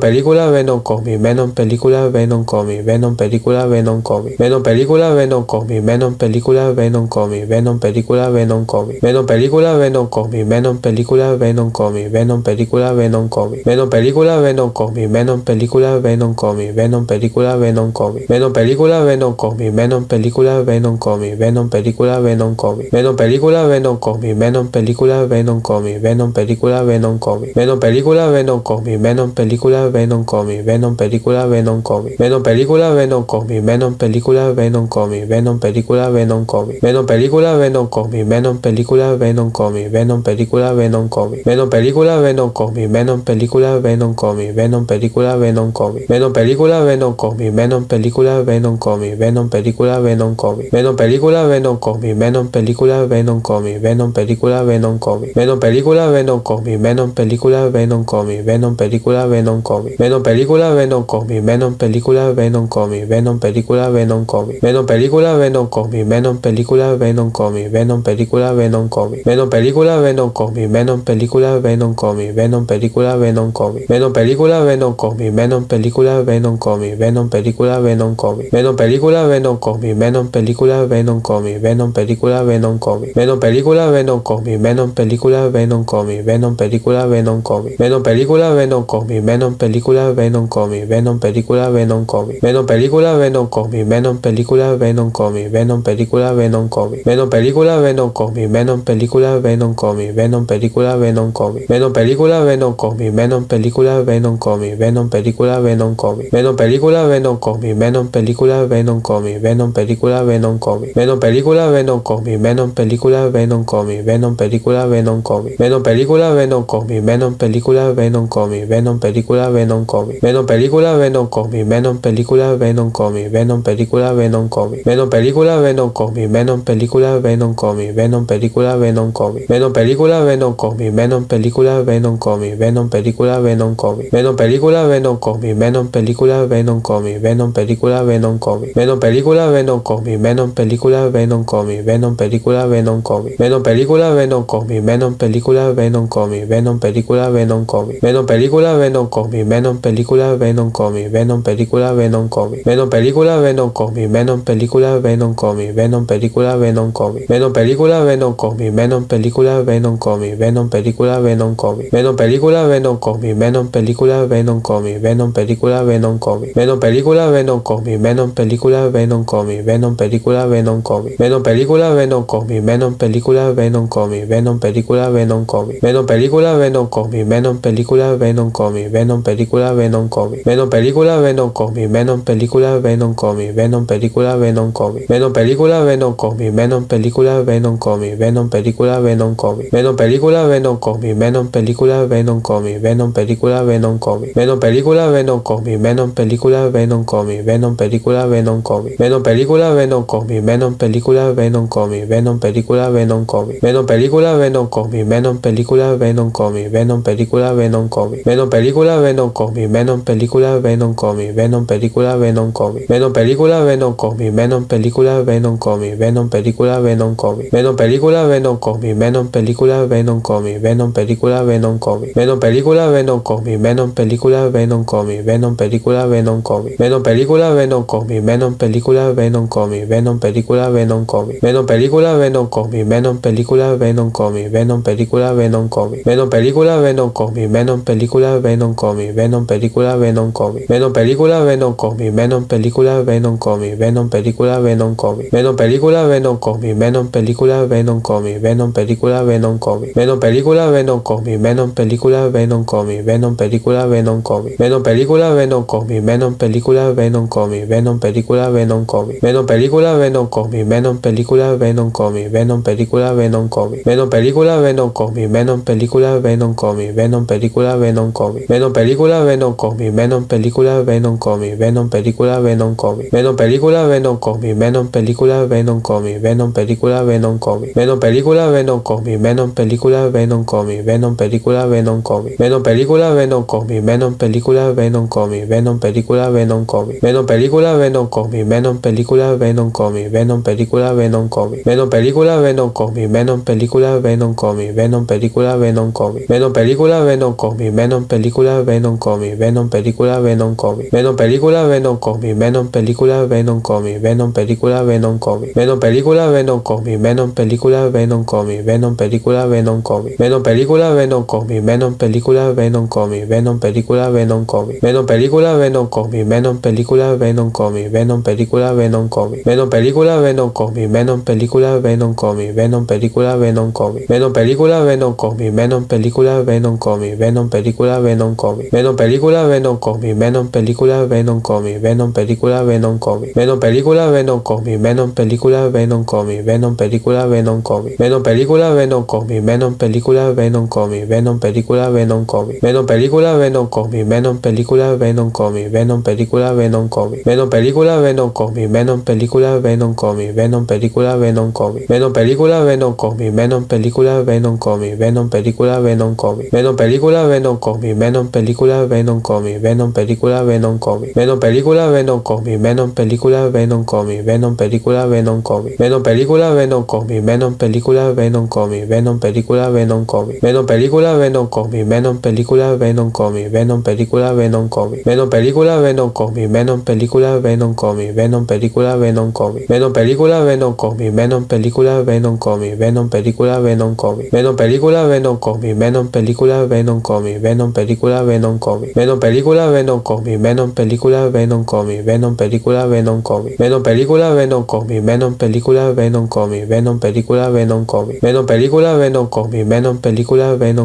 película Venom Comic, Venom película Venom Comic, Venom película Venom Comic, Venom película Venom Comic, Venom película Venom Comic, Venom película Venom Comic, Venom película Venom Comic, Venom película Venom Comic, Venom película Venom Comic, Venom película Venom Comic, Venom película Venom Comic, Venom película Venom Comic, Venom película Venom Comic, Venom película Venom Comic, Venom película Venom Comic, Venom película Venom Comic, Venom película Venom Comic, Venom película Venom Comic, Venom película Venom Comic, Venom película Venom Comic, Venom película Venom Comic, Venom película Venom Comic, Venom película Venom Comic, Venom película Venom Comic, Venom película Venom Comic, Venom película Venom Comic, Venom película Venom Comic, Venom película Venom Comic, Venom Venom película Venom Comic, Venom película Venom Comic, Venom película Venom Comic, Venom película Venom Comic, Venom película Venom Comic, Venom película Venom Comic, Venom película Venom Comic, Venom película Venom Comic, Venom película Venom Comic, Venom película Venom Comic, Venom película Venom Comic, Venom película Venom Comic, Venom película Venom Comic, Venom película Venom Comic, Venom película Venom Comic, Venom película Venom Comic, Venom película Venom Venom película Venom Venom película Venom Comic, Venom película Venom Comic, Venom película Venom Comic, Venom película Venom Comic, Venom película Venom Comic, Venom película Venom Comic, Venom película Venom Comic, Venom película Venom Comic, Venom película Venom Comic, Venom película Venom Comic, Venom película Venom Comic, Venom película Venom Comic, Venom película Venom Comic, Venom película Venom Comic, Venom película Venom Comic, Venom película Venom Comic, Venom película Venom Comic, Venom película Venom Comic, Venom película Venom Comic, Venom película Venom Venom película Venom Comic, Venom película Venom Comic, Venom película Venom Comic, Venom película Venom Comic, Venom película Venom Comic, Venom película Venom Comic, Venom película Venom Comic, Venom película Venom Comic, Venom película Venom Comic, Venom película Venom Comic, Venom película Venom Comic, Venom película Venom Comic, Venom película Venom Comic, Venom película Venom Comic, Venom película Venom Comic, Venom película Venom Comic, Venom película Venom Comic, Venom película Venom Comic, Venom película Venom Comic, Venom película Venom Comic, Venom película Venom Comic, Venom película Venom Comic, Venom película Venom Comic, Venom película Venom Comic, Venom película Venom Comic, Venom película Venom Comic, Venom película Venom Comic, Venom película Venom Comic, Venom película Venom Comic, Venom película Venom Comic, Venom película Venom Comic, Venom película Venom Comic, Venom película Venom Comic, Venom película Venom Comic, Venom película Venom Comic, Venom película Venom Comic, Venom película Venom Comic, Venom película Venom Comic, Venom película Venom Comic, Venom película Venom Comic, Venom película Venom Comic, Venom película Venom Comic, Venom película Venom Comic, Venom película Venom Comic, Venom película Venom Comic, Venom película Venom Comic, Venom película Venom Comic, Venom película Venom Comic, Venom película Venom Comic, Venom película Venom Comic, Venom película Venom Comic, Venom película Venom Comic, Venom película Venom Comic, Venom película Venom Comic, Venom película Venom Comic, Venom película Venom Comic, Venom película Venom Comic, Venom película Venom Comic, Venom película Venom Comic, Venom película Venom Comic, Venom película Venom Comic, Venom película Venom Comic, Venom película Venom Comic, Venom película Venom Comic, Venom película Venom Comic, Venom película Venom Comic, Venom película Venom Comic, Venom película Venom Comic, Venom película Venom Comic, Venom película Venom Comic, Venom película Venom Comic, Venom película Venom Comic, Venom película Venom Comic, Venom película Venom Comic, Venom película Venom Comic, Venom película Venom Comic, Venom película Venom Comic, Venom película Venom Comic, Venom película Venom Comic, Venom película Venom Comic, Venom película Venom Comic, Venom película Venom Comic, Venom película Venom Comic, Venom película Venom Comic, Venom película Venom Comic, Venom película Venom Comic, Venom película Venom Comic, Venom película Venom Comic, Venom película Venom Comic, Venom película Venom Comic, Venom película Venom Comic, Venom película Venom Comic, Venom película Venom Comic, Venom película Venom Comic, Venom película Venom Comic, Venom película Venom Comic, Venom película Venom Comic, Venom película Venom Comic, Venom película Venom Comic, Venom película Venom Comic, Venom película Venom Comic, Venom película Venom Comic, Venom película Venom Comic, Venom película Venom Comic, Venom película Venom Comic, Venom película Venom Comic, Venom película Venom Comic, Venom película Venom Comic, Venom película Venom Comic, Venom película Venom Comic, Venom película Venom Comic, Venom película Venom Comic, Venom película Venom Comic, Venom película Venom Comic, Venom película Venom Comic, Venom película Venom Comic, Película Venom película Venom Comic, Venom película Venom Comic, Venom película Venom Comic, Venom película Venom Comic, Venom película Venom Comic, Venom película Venom Comic, Venom película Venom Comic, Venom película Venom Comic, Venom película Venom Comic, Venom película Venom Comic, Venom película Venom Comic, Venom película Venom Comic, Venom película Venom Comic, Venom película Venom Comic, Venom película Venom Comic, Venom película Venom Comic, Venom película Venom Comic, Venom película Venom Comic, Venom película Venom Comic, Venom película Venom Comic, Venom película Venom Comic, Venom película Venom Comic, Venom película Venom Comic, Venom película Venom Comic, Venom película Venom Comic, Venom película Venom Comic, Venom película Venom Comic, Venom película Venom Comic, Venom película Venom Comic, Venom película Venom Comic, Venom película Venom Comic, Venom película Venom Comic, Venom película Venom Comic, Venom película Venom Comic, Venom película Venom Comic, Venom película Venom Comic, Venom película Venom Comic, Venom película Venom Comic, Venom película Venom Venom Comic, Venom película, Venom Comic, Venom película, Venom Comic, Venom película, Venom Comic, Venom película, Venom Comic, Venom película, Venom Comic, Venom película, Venom Comic, Venom película, Venom Comic, Venom película, Venom Comic, Venom película, Venom Comic, Venom película, Venom Comic, Venom película, Venom Comic, Venom película, Venom Comic, Venom película, Venom Comic, Venom película, Venom Comic, Venom película, Venom Comic, Venom película, Venom Comic, Venom película, Venom Comic, Venom película, Venom Comic, Venom película, Venom Comic, Venom película, Venom Comic, Venom película, Venom Comic, Venom película, Venom Comic, Venom película, Venom Comic, Venom película, Venom Comic, Venom película, Venom Comic, Venom película, Venom Comic, Venom película, Venom Comic, Venom película, Venom Comic, Venom película, Venom Comic, Venom película, Venom Comic, Venom película, Venom Comic, Venom película, Venom Comic, Venom película, Venom Comic, Venom película, Venom Comic, Venom película, Venom Comic, Venom película, Venom Comic, Venom película, Venom Comic, Venom película, Venom Comic, Venom película,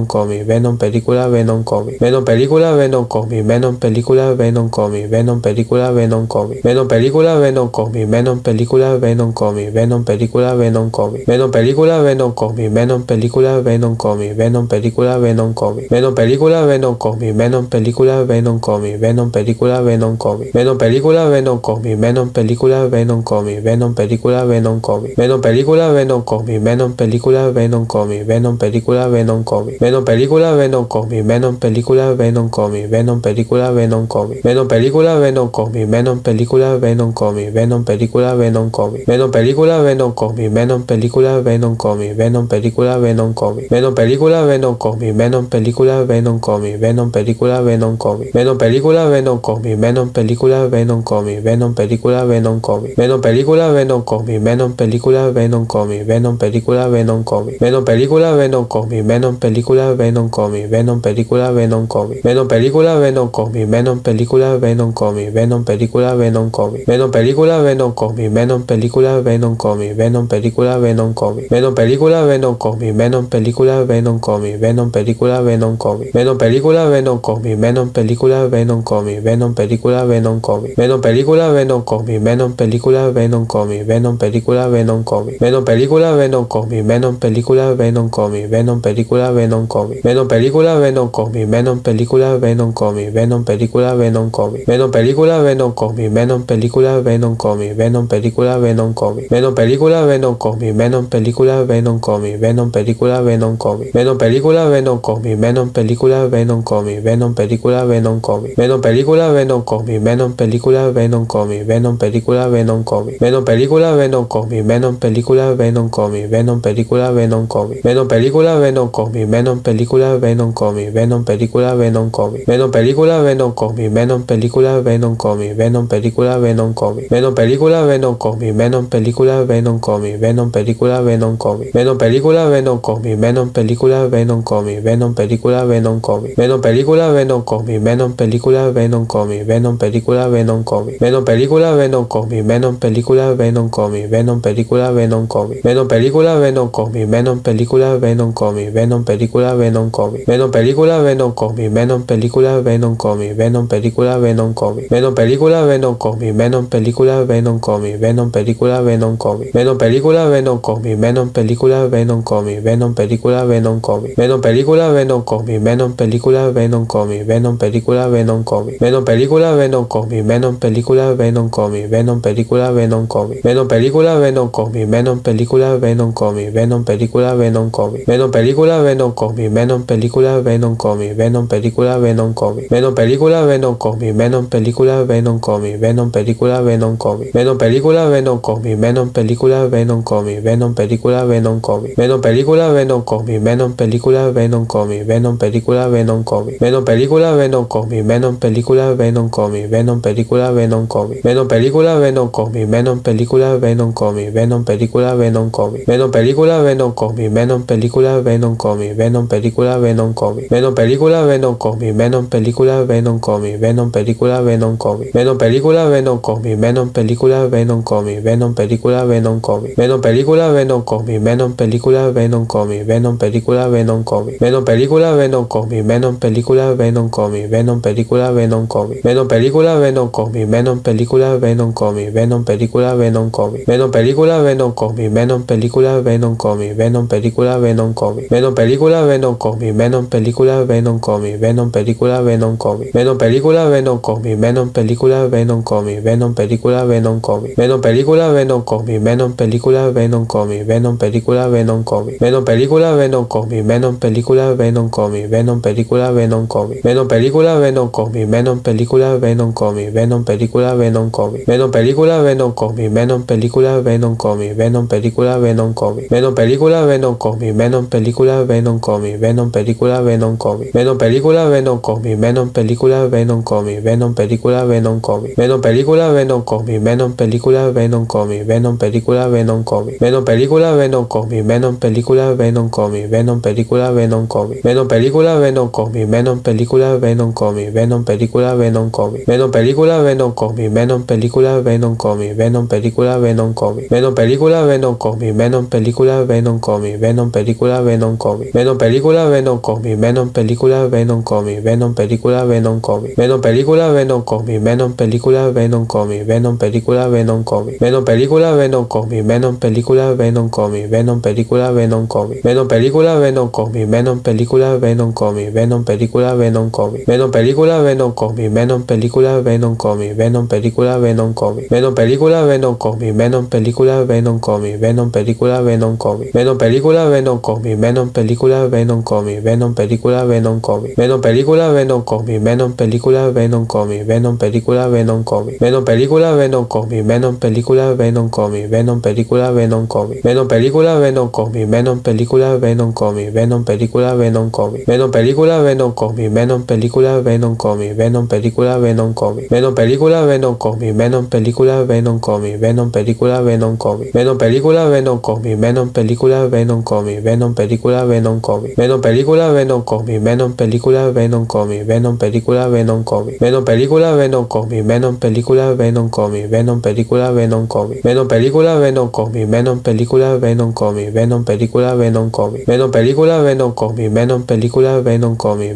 Comic, Venom película, Venom Comic, Venom película, Venom Comic, Venom película, Venom Comic, Venom película, Venom Comic, Venom película, Venom Comic, Venom película, Venom Comic, Venom película, Venom Comic, Venom película, Venom Comic, Venom película, Venom Comic, Venom película, Venom Comic, Venom película, Venom Comic, Venom película, Venom Comic, Venom película, Venom Comic, Venom película, Venom Comic, Venom película, Venom Comic, Venom película, Venom Comic, Venom película, Venom Comic, Venom película, Venom Comic, Venom película, Venom Comic, Venom película, Venom Comic, Venom película, Venom Comic, Venom película, Venom Comic, Venom película, Venom Comic, Venom película, Venom Comic, Venom película, Venom Comic, Venom película, Venom Comic, Venom película, Venom Comic, Venom película, Venom Comic, Venom película, Venom Comic, Venom película, Venom Comic, Venom película, Venom Comic, Venom película, Venom Comic, Venom película, Venom Comic, Venom película, Venom Comic, Venom película, Venom Comic, Venom película, Venom Comic, Venom película, Venom Comic, Venom película, Venom Comic, Venom película, Venom Comic, Venom película, Venom Comic, Venom película, Venom Comic, Venom película, Venom Comic, Venom película, Venom Comic, Venom película, Venom Comic, Venom película, Venom Comic, Venom película, Venom Comic, Venom película, Venom Comic, Venom película, Venom Comic, Venom película, Venom Comic, Venom película, Venom Comic, Venom película, Venom Comic, Venom película, Venom Comic, Venom película, Venom Comic, Venom película, Venom Comic, Venom película, Venom Comic, Venom película, Venom Comic, Venom película, Venom Comic, Venom película, Venom Comic, Venom película, Venom Comic, Venom película, Venom Comic, Venom película, Venom Comic, Venom película, Venom Comic, Venom película, Venom Comic, Venom película, Venom Comic, Venom película, Venom Comic, Venom película, Venom Comic, Venom película, Venom Comic, Venom película, Venom Comic, Venom película, Venom Comic, Venom película, Venom Comic, Venom película, Venom Comic, Venom película, Venom Comic, Venom película, Venom Comic, Venom película, Venom Comic, Venom película, Venom Comic, Venom película, Venom Comic, Venom película, Venom Comic, Venom película, Venom Comic, Venom película, Venom Comic, Venom película, Venom Comic, Venom película, Venom Comic, Venom película, Venom Comic, Venom película, Venom Comic, Venom película, Venom Comic, Venom película, Venom Comic, Venom película, Venom Comic, Venom película, Venom Comic, Venom película, Venom Comic, Venom película, Venom Comic, Venom película, Venom Comic, Venom película, Venom Comic, Venom película, Venom Comic, Venom película, Venom Comic, Venom película, Venom Comic, Venom película, Venom Comic, Venom película, Venom Comic, Venom película, Venom Comic, Venom película, Venom Comic, Venom película, Venom Comic, Venom película, Venom Comic, Venom película, Venom Comic, Venom película, Venom Comic, Venom película, Venom Comic, Venom película, Venom Comic, Venom película, Venom Comic, Venom película, Venom Comic, Venom película, Venom Comic, Venom película, Venom Comic, Venom película, Venom Comic, Venom película, Venom Comic, Venom película, Venom Comic, Venom película, Venom Comic, Venom película, Venom Comic, Venom película, Venom Comic, Venom película, Venom Comic, Venom película, Venom Comic, Venom película, Venom Comic, Venom película, Venom Comic, Venom película, Venom Comic, Venom película, Venom Comic, Venom película, Venom Comic, Venom película, Venom Comic, Venom película, Venom Comic, Venom película, Venom Comic, Venom película, Venom Comic, Venom película, Venom Comic, Venom película, Venom Comic, Venom película, Venom Comic, Venom película, Venom Comic, Venom película, Venom Comic, Venom película, Venom Comic, Venom película, Venom Comic, Venom película, Venom Comic, Venom película, Venom Venom Venom Comic, Venom película, Venom Comic, Venom película, Venom Comic, Venom película, Venom Comic, Venom película, Venom Comic, Venom película, Venom Comic, Venom película, Venom Comic, Venom película, Venom Comic, Venom película, Venom Comic, Venom película, Venom Comic, Venom película, Venom Comic, Venom película, Venom Comic, Venom película, Venom Comic, Venom película, Venom Comic, Venom película, Venom Comic, Venom película, Venom Comic, Venom película, Venom Comic, Venom película, Venom Comic, Venom película, Venom Comic, Venom película, Venom Venom película Venom Comic, Venom película Venom Comic, Venom película Venom Comic, Venom película Venom Comic, Venom película Venom Comic, Venom película Venom Comic, Venom película Venom Comic, Venom película Venom Comic, Venom película Venom Comic, Venom película Venom Comic, Venom película Venom Comic, Venom película Venom Comic, Venom película Venom Comic, Venom película Venom Comic, Venom película Venom Comic, Venom película Venom Comic, Venom película Venom Comic, Venom película Venom Comic, Venom película Venom Comic, Venom película Venom Comic, Venom película Venom Comic, Venom película Venom Comic, Venom película Venom Comic, Venom película Venom Comic, Venom película Venom Comic, Venom película Venom Comic, Venom película Venom Comic, Venom película Venom Comic, Venom película Venom Comic, Venom película Venom Comic, Venom película Venom Comic, Venom película Venom Comic, Venom película Venom Comic, Venom película Venom Comic, Venom película Venom Comic, Venom película Venom Comic, Venom película Venom Comic, Venom película Venom Venom película Venom Comic, Venom película Venom Comic, Venom película Venom Comic, Venom película Venom Comic, Venom película Venom Comic, Venom película Venom Comic, Venom película Venom Comic, Venom película Venom Comic, Venom película Venom Comic, Venom película Venom Comic, Venom película Venom Comic, Venom película Venom Comic, Venom película Venom Comic, Venom película Venom Comic, Venom película Venom Comic, Venom película Venom Comic, Venom película Venom Comic, Venom película Venom Comic, Venom película Venom Comic, Venom película Venom Comic, Venom película Venom Comic, Venom película Venom Comic, Venom película Venom Comic, Venom película Venom Comic, Venom película Venom Comic, Venom película Venom Comic, Venom película Venom Comic, Venom película Venom Comic, Venom película Venom Comic, Venom película Venom Comic, Venom película Venom Comic, Venom película Venom Comic, Venom película Venom Comic, Venom película Venom Comic, Venom película Venom Comic, Venom película Venom Comic, Venom película Venom Comic, Venom película Venom Comic, Venom película Venom Comic, Venom película Venom Comic, Venom película Venom Comic, Venom película Venom Comic, Venom película Venom Comic, Venom película Venom Comic, Venom película Venom Comic, Venom película Venom Comic, Venom película Venom Comic, Venom película Venom Comic, Venom película Venom Comic, Venom película Venom Comic, Venom película Venom Comic,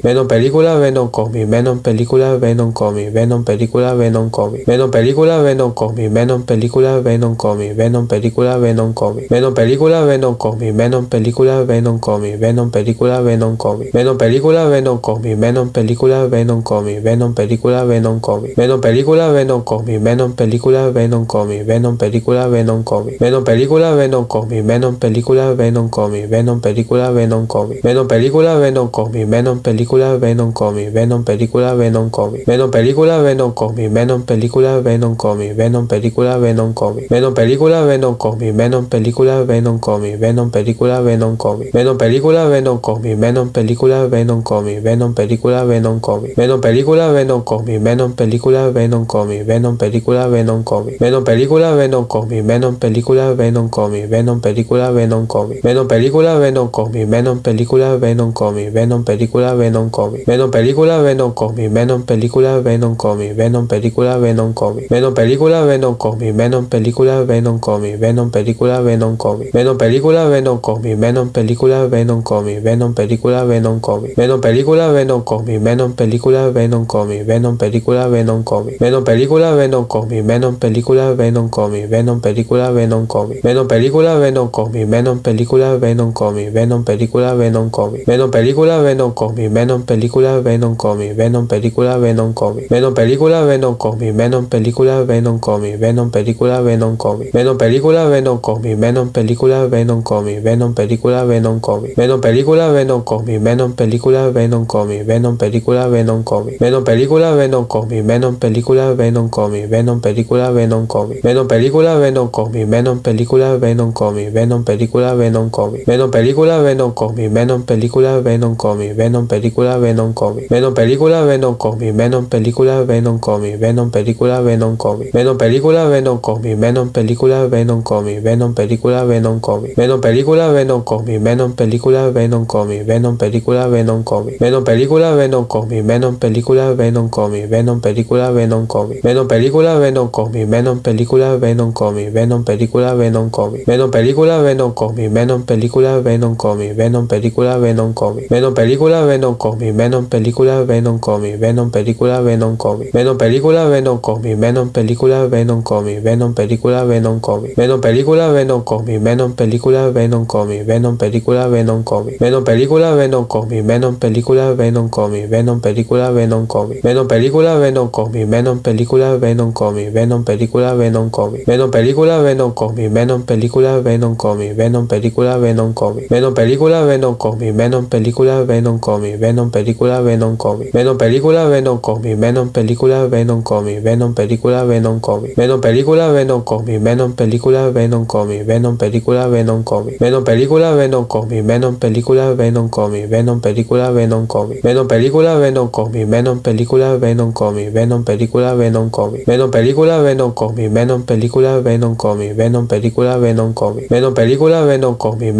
Venom película Venom Comic, Venom película Venom Comic, Venom película Venom Comic, Venom película Venom Comic, Venom película Venom Comic, Venom película Venom Comic, Venom película Venom Comic, Venom película Venom Comic, Venom película Venom Comic, Venom película Venom Comic, Venom película Venom Comic, Venom película Venom Comic, Venom película Venom Comic, Venom película Venom Comic, Venom película Venom Comic, Venom película Venom Comic, Venom película Venom Comic, Venom película Venom Comic, Venom película Venom Comic, Venom película Venom Comic, Venom película Venom Comic, Venom película Venom Comic, Venom película Venom Comic, Venom película Venom Comic, Venom película Venom Comic, Venom película Venom Comic, Venom película Venom Comic, Venom película Venom Comic, Venom película Venom Comic, Venom película Venom Comic, Venom película Venom Comic, Venom película Venom Comic, Venom película Venom Comic, Venom película Venom Comic, Venom película Venom Comic, Venom película Venom Comic, Venom película Venom Comic, Venom película Venom Comic, Venom película Venom Comic, Venom película Venom Comic, Venom película Venom Comic, Venom película Venom Comic, Venom película Venom Comic, Venom película Venom Comic, Venom película Venom Comic, Venom película Venom Comic, Venom película Venom Comic, Venom película Venom Comic, Venom película Venom Comic, Venom película Venom Comic, Venom película Venom Comic, Venom película Venom Comic, Venom película Venom Comic, Venom película Venom Comic, Venom película Venom Comic, Venom película Venom Comic, Venom película Venom Comic, Venom película Venom Comic, Venom película Venom Comic, Venom película Venom Comic, Venom película Venom Comic, Venom película Venom Comic, Venom película Venom Comic, Venom película Venom Comic, Venom película Venom Comic, Venom película Venom Comic, Venom película Venom Comic, Venom película Venom Comic, Venom película Venom Comic, Venom película Venom Comic, Venom película Venom Comic, Venom película Venom Comic, Venom película Venom Comic, Venom película Venom Comic, Venom película Venom Comic, Venom película Venom Comic, Venom película Venom Comic, Venom película Venom Comic, Venom película Venom Comic, Venom película Venom Comic, Venom película Venom Comic, Venom película Venom Comic, Venom película Venom Comic, Venom película Venom Comic, Venom película Venom Comic, Venom película Venom Comic, Venom película Venom Comic, Venom película Venom Comic, Venom película Venom Comic, Venom película Venom Comic, Venom película Venom Comic, Venom película Venom Comic, Venom película Venom Comic, Venom película Venom Comic, Venom película Venom Comic, Venom película Venom Comic, Venom película Venom Comic, Venom película Venom Comic, Venom película Venom Comic, Venom película Venom Comic, Venom película Venom Comic, Venom película Venom Comic, Venom película Venom Comic, Venom película Venom Comic, Venom película Venom Venom Comic, Venom película, Venom Comic, Venom película, Venom Comic, Venom película, Venom Comic, Venom película, Venom Comic, Venom película, Venom Comic, Venom película, Venom Comic, Venom película, Venom Comic, Venom película, Venom Comic, Venom película, Venom Comic, Venom película, Venom Comic, Venom película, Venom Comic, Venom película, Venom Comic, Venom película, Venom Comic, Venom película, Venom Comic, Venom película, Venom Comic, Venom película, Venom Comic, Venom película, Venom Comic, Venom película, Venom Comic, Venom película, Venom Comic, Venom película, Venom Comic, Venom película, Venom Comic, Venom película, Venom Comic, Venom película, Venom Comic, Venom película, Venom Comic, Venom película, Venom Comic, Venom película, Venom Comic, Venom película, Venom Comic, Venom película, Venom Comic, Venom película, Venom Comic,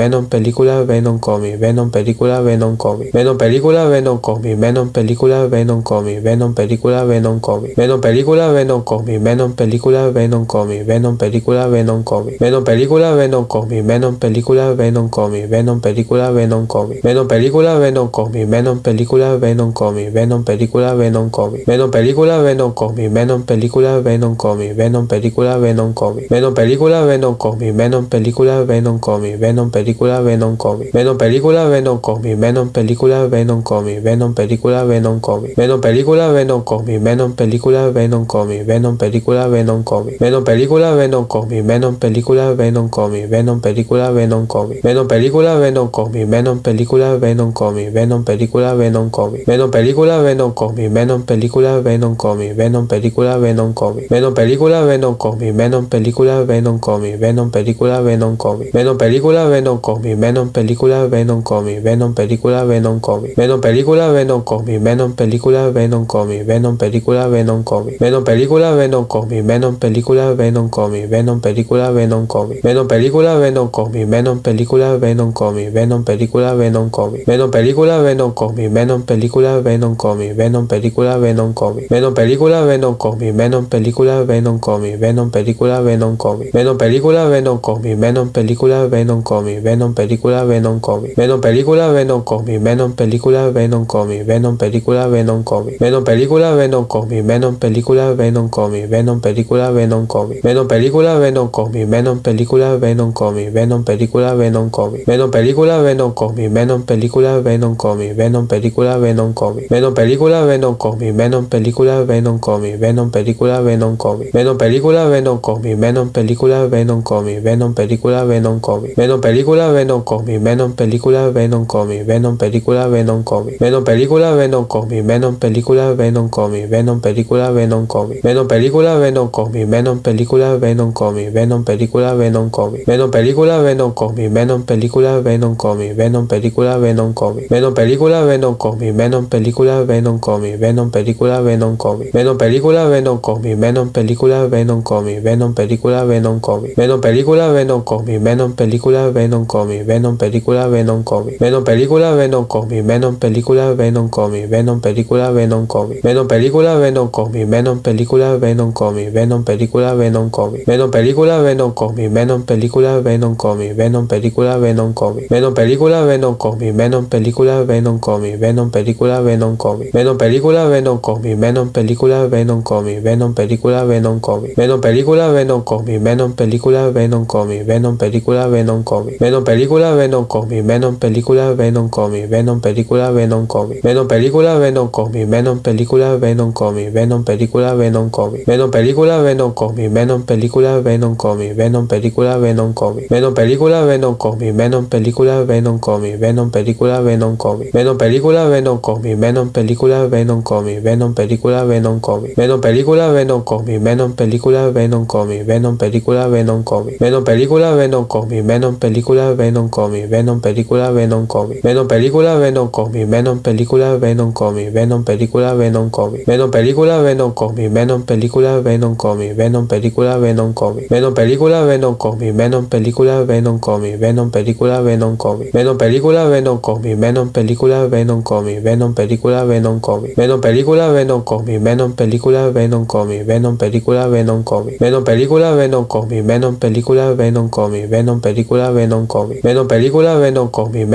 Venom película, Venom Comic, Venom película, Venom Comic, Venom película, Venom Comic, Venom película, Venom Comic, Venom película, Venom Comic, Venom película, Venom Comic, Venom película, Venom Comic, Venom película, Venom Comic, Venom película, Venom Comic, Venom película, Venom Comic, Venom película, Venom Comic, Venom película, Venom Comic, Venom película, Venom Comic, Venom película, Venom Comic, Venom película, Venom Comic, Venom película, Venom Comic, Venom película, Venom Comic, Venom película, Venom Comic, Venom película, Venom Comic, Venom película, Venom Comic, Venom película, Venom Comic, Venom película, Venom Comic, Venom película, Venom Comic, Venom película, Venom Comic, Venom película, Venom Comic, Venom película, Venom Comic, Venom película, Venom Comic, Venom película, Venom Comic, Venom película, Venom Comic, Venom película, Venom Comic, Venom película, Venom Comic, Venom película, Venom Comic, Venom película, Venom Comic, Venom película, Venom Comic, Venom película, Venom Comic, Venom película, Venom Comic, Venom película, Venom Comic, Venom película, Venom Comic, Venom película, Venom Comic, Venom película, Venom Comic, Venom película, Venom Comic, Venom película, Venom Comic, Venom película, Venom Comic, Venom película, Venom Comic, Venom película, Venom Comic, Venom película, Venom Comic, Venom película, Venom Comic, Venom película, Venom Comic, Venom película, Venom Comic, Venom película, Venom Comic, Venom película, Venom Comic, Venom película, Venom Comic, Venom película, Venom Comic, Venom película, Venom Comic, Venom película, Venom Comic, Venom película, Venom Comic, Venom película, Venom Comic, Venom película, Venom Comic, Venom película, Venom Comic, Venom película, Venom Comic, Venom película, Venom Comic, Venom película, Venom Comic, Venom película, Venom Comic, Venom película, Venom Comic, Venom película, Venom Comic, Venom película, Venom Comic, Venom película, Venom Comic, Venom Venom Comic, Venom película, Venom Comic, Venom película, Venom Comic, Venom película, Venom Comic, Venom película, Venom Comic, Venom película, Venom Comic, Venom película, Venom Comic, Venom película, Venom Comic, Venom película, Venom Comic, Venom película, Venom Comic, Venom película, Venom Comic, Venom película, Venom Comic, Venom película, Venom Comic, Venom película, Venom Comic, Venom película, Venom Comic, Venom película, Venom Comic, Venom película, Venom Comic, Venom película, Venom Comic, Venom película, Venom Comic, Venom película, Venom Comic, Venom película, Venom Comic, Venom película, Venom Comic, Venom película, Venom Comic, Venom película, Venom Comic, Venom película, Venom Comic, Venom película, Venom Comic, Venom película, Venom Comic, Venom película, Venom Comic, Venom película, Venom Comic, Venom película, Venom Comic, Venom película, Venom Comic, Venom película, Venom Comic, Venom película, Venom Comic, Venom película, Venom Comic, Venom película, Venom Comic, Venom película, Venom Comic, Venom película, Venom Comic, Venom película, Venom Comic, Venom película, Venom Comic, Venom película, Venom Comic, Venom película, Venom Comic, Venom película, Venom Comic, Venom película, Venom Comic, Venom película, Venom Comic, Venom película, Venom Comic, Venom película, Venom Comic, Venom película, Venom Comic, Venom película, Venom Comic, Venom película, Venom Comic, Venom película, Venom Comic, Venom película, Venom Comic, Venom película, Venom Comic, Venom película, Venom Comic, Venom película, Venom Comic, Venom película, Venom Comic, Venom película, Venom Comic, Venom película, Venom Comic, Venom película, Venom Comic, Venom película, Venom Comic, Venom película, Venom Comic, Venom película, Venom Comic, Venom película, Venom Comic, Venom película, Venom Comic, Venom película, Venom Comic, Venom película, Venom Comic, Venom película, Venom Comic, Venom película, Venom Comic, Venom película, Venom Comic, Venom película, Venom Comic, Venom película, Venom Comic, Venom película, Venom Comic, Venom película, Venom Comic, Venom película, Venom Comic, Venom película, Venom Comic, Venom película, Venom Comic, Venom película, Venom Comic, Venom película, Venom Venom película, Venom Comic, Venom película, Venom Comic, Venom película, Venom Comic, Venom película, Venom Comic, Venom película, Venom Comic, Venom película, Venom Comic, Venom película, Venom Comic, Venom película, Venom Comic, Venom película, Venom Comic, Venom película, Venom Comic, Venom película, Venom Comic, Venom película, Venom Comic,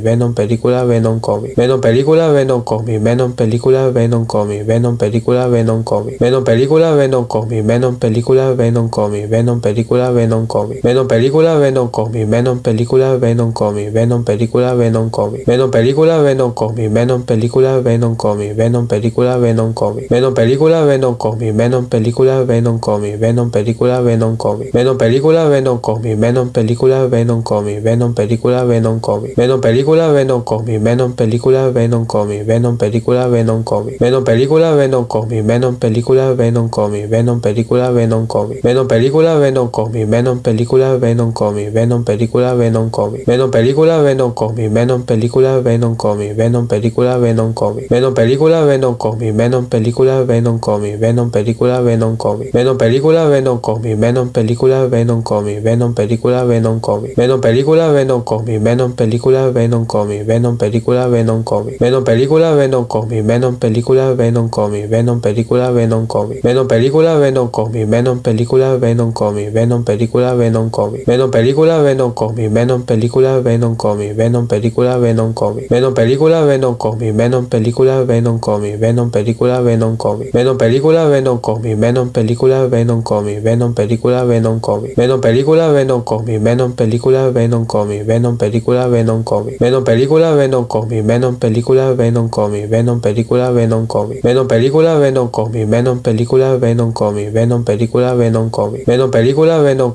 Venom película, Venom Comic, Venom película, Venom Comic, Venom película, Venom Comic, Venom película, Venom Comic, Venom película, Venom Comic, Venom película, Venom Comic, Venom película, Venom Comic, Venom película, Venom Comic, Venom película Venom Comic, Venom película Venom Comic, Venom película Venom Comic, Venom película Venom Comic, Venom película Venom Comic, Venom película Venom Comic, Venom película Venom Comic, Venom película Venom Comic, Venom película Venom Comic, Venom película Venom Comic, Venom película Venom Comic, Venom película Venom Comic, Venom película Venom Comic, Venom película Venom Comic, Venom película Venom Comic, Venom película Venom Comic, Venom película Venom Comic, Venom película Venom Comic, Venom película Venom Comic, Venom película Venom Comic, Venom película Venom Comic, Venom película Venom Comic, Venom película Venom Comic, Venom película Venom Comic, Venom película Venom Comic, Venom película Venom Comic, Venom película Venom Comic, Venom película Venom Comic, Venom película Venom Comic, Venom película Venom Comic, Venom película Venom Comic, Venom película Venom Comic, Venom película Venom Comic, Venom película Venom Comic, Venom película Venom Comic, Venom película Venom Comic, Venom película Venom Comic, Venom película Venom Comic, Venom película Venom Comic, Venom película Venom Comic, Venom película Venom Comic, Venom película Venom Comic, Venom película Venom Comic, Venom película Venom Comic, Venom película Venom Comic, Venom película Venom Comic, Venom película Venom Comic, Venom película Venom Comic, Venom película Venom Comic, Venom película Venom Comic, Venom película Venom Comic, Venom película Venom Comic, Venom película Venom Comic, Venom película Venom Comic, Venom película Venom Comic, Venom película Venom Comic, Venom película Venom Comic, Venom película Venom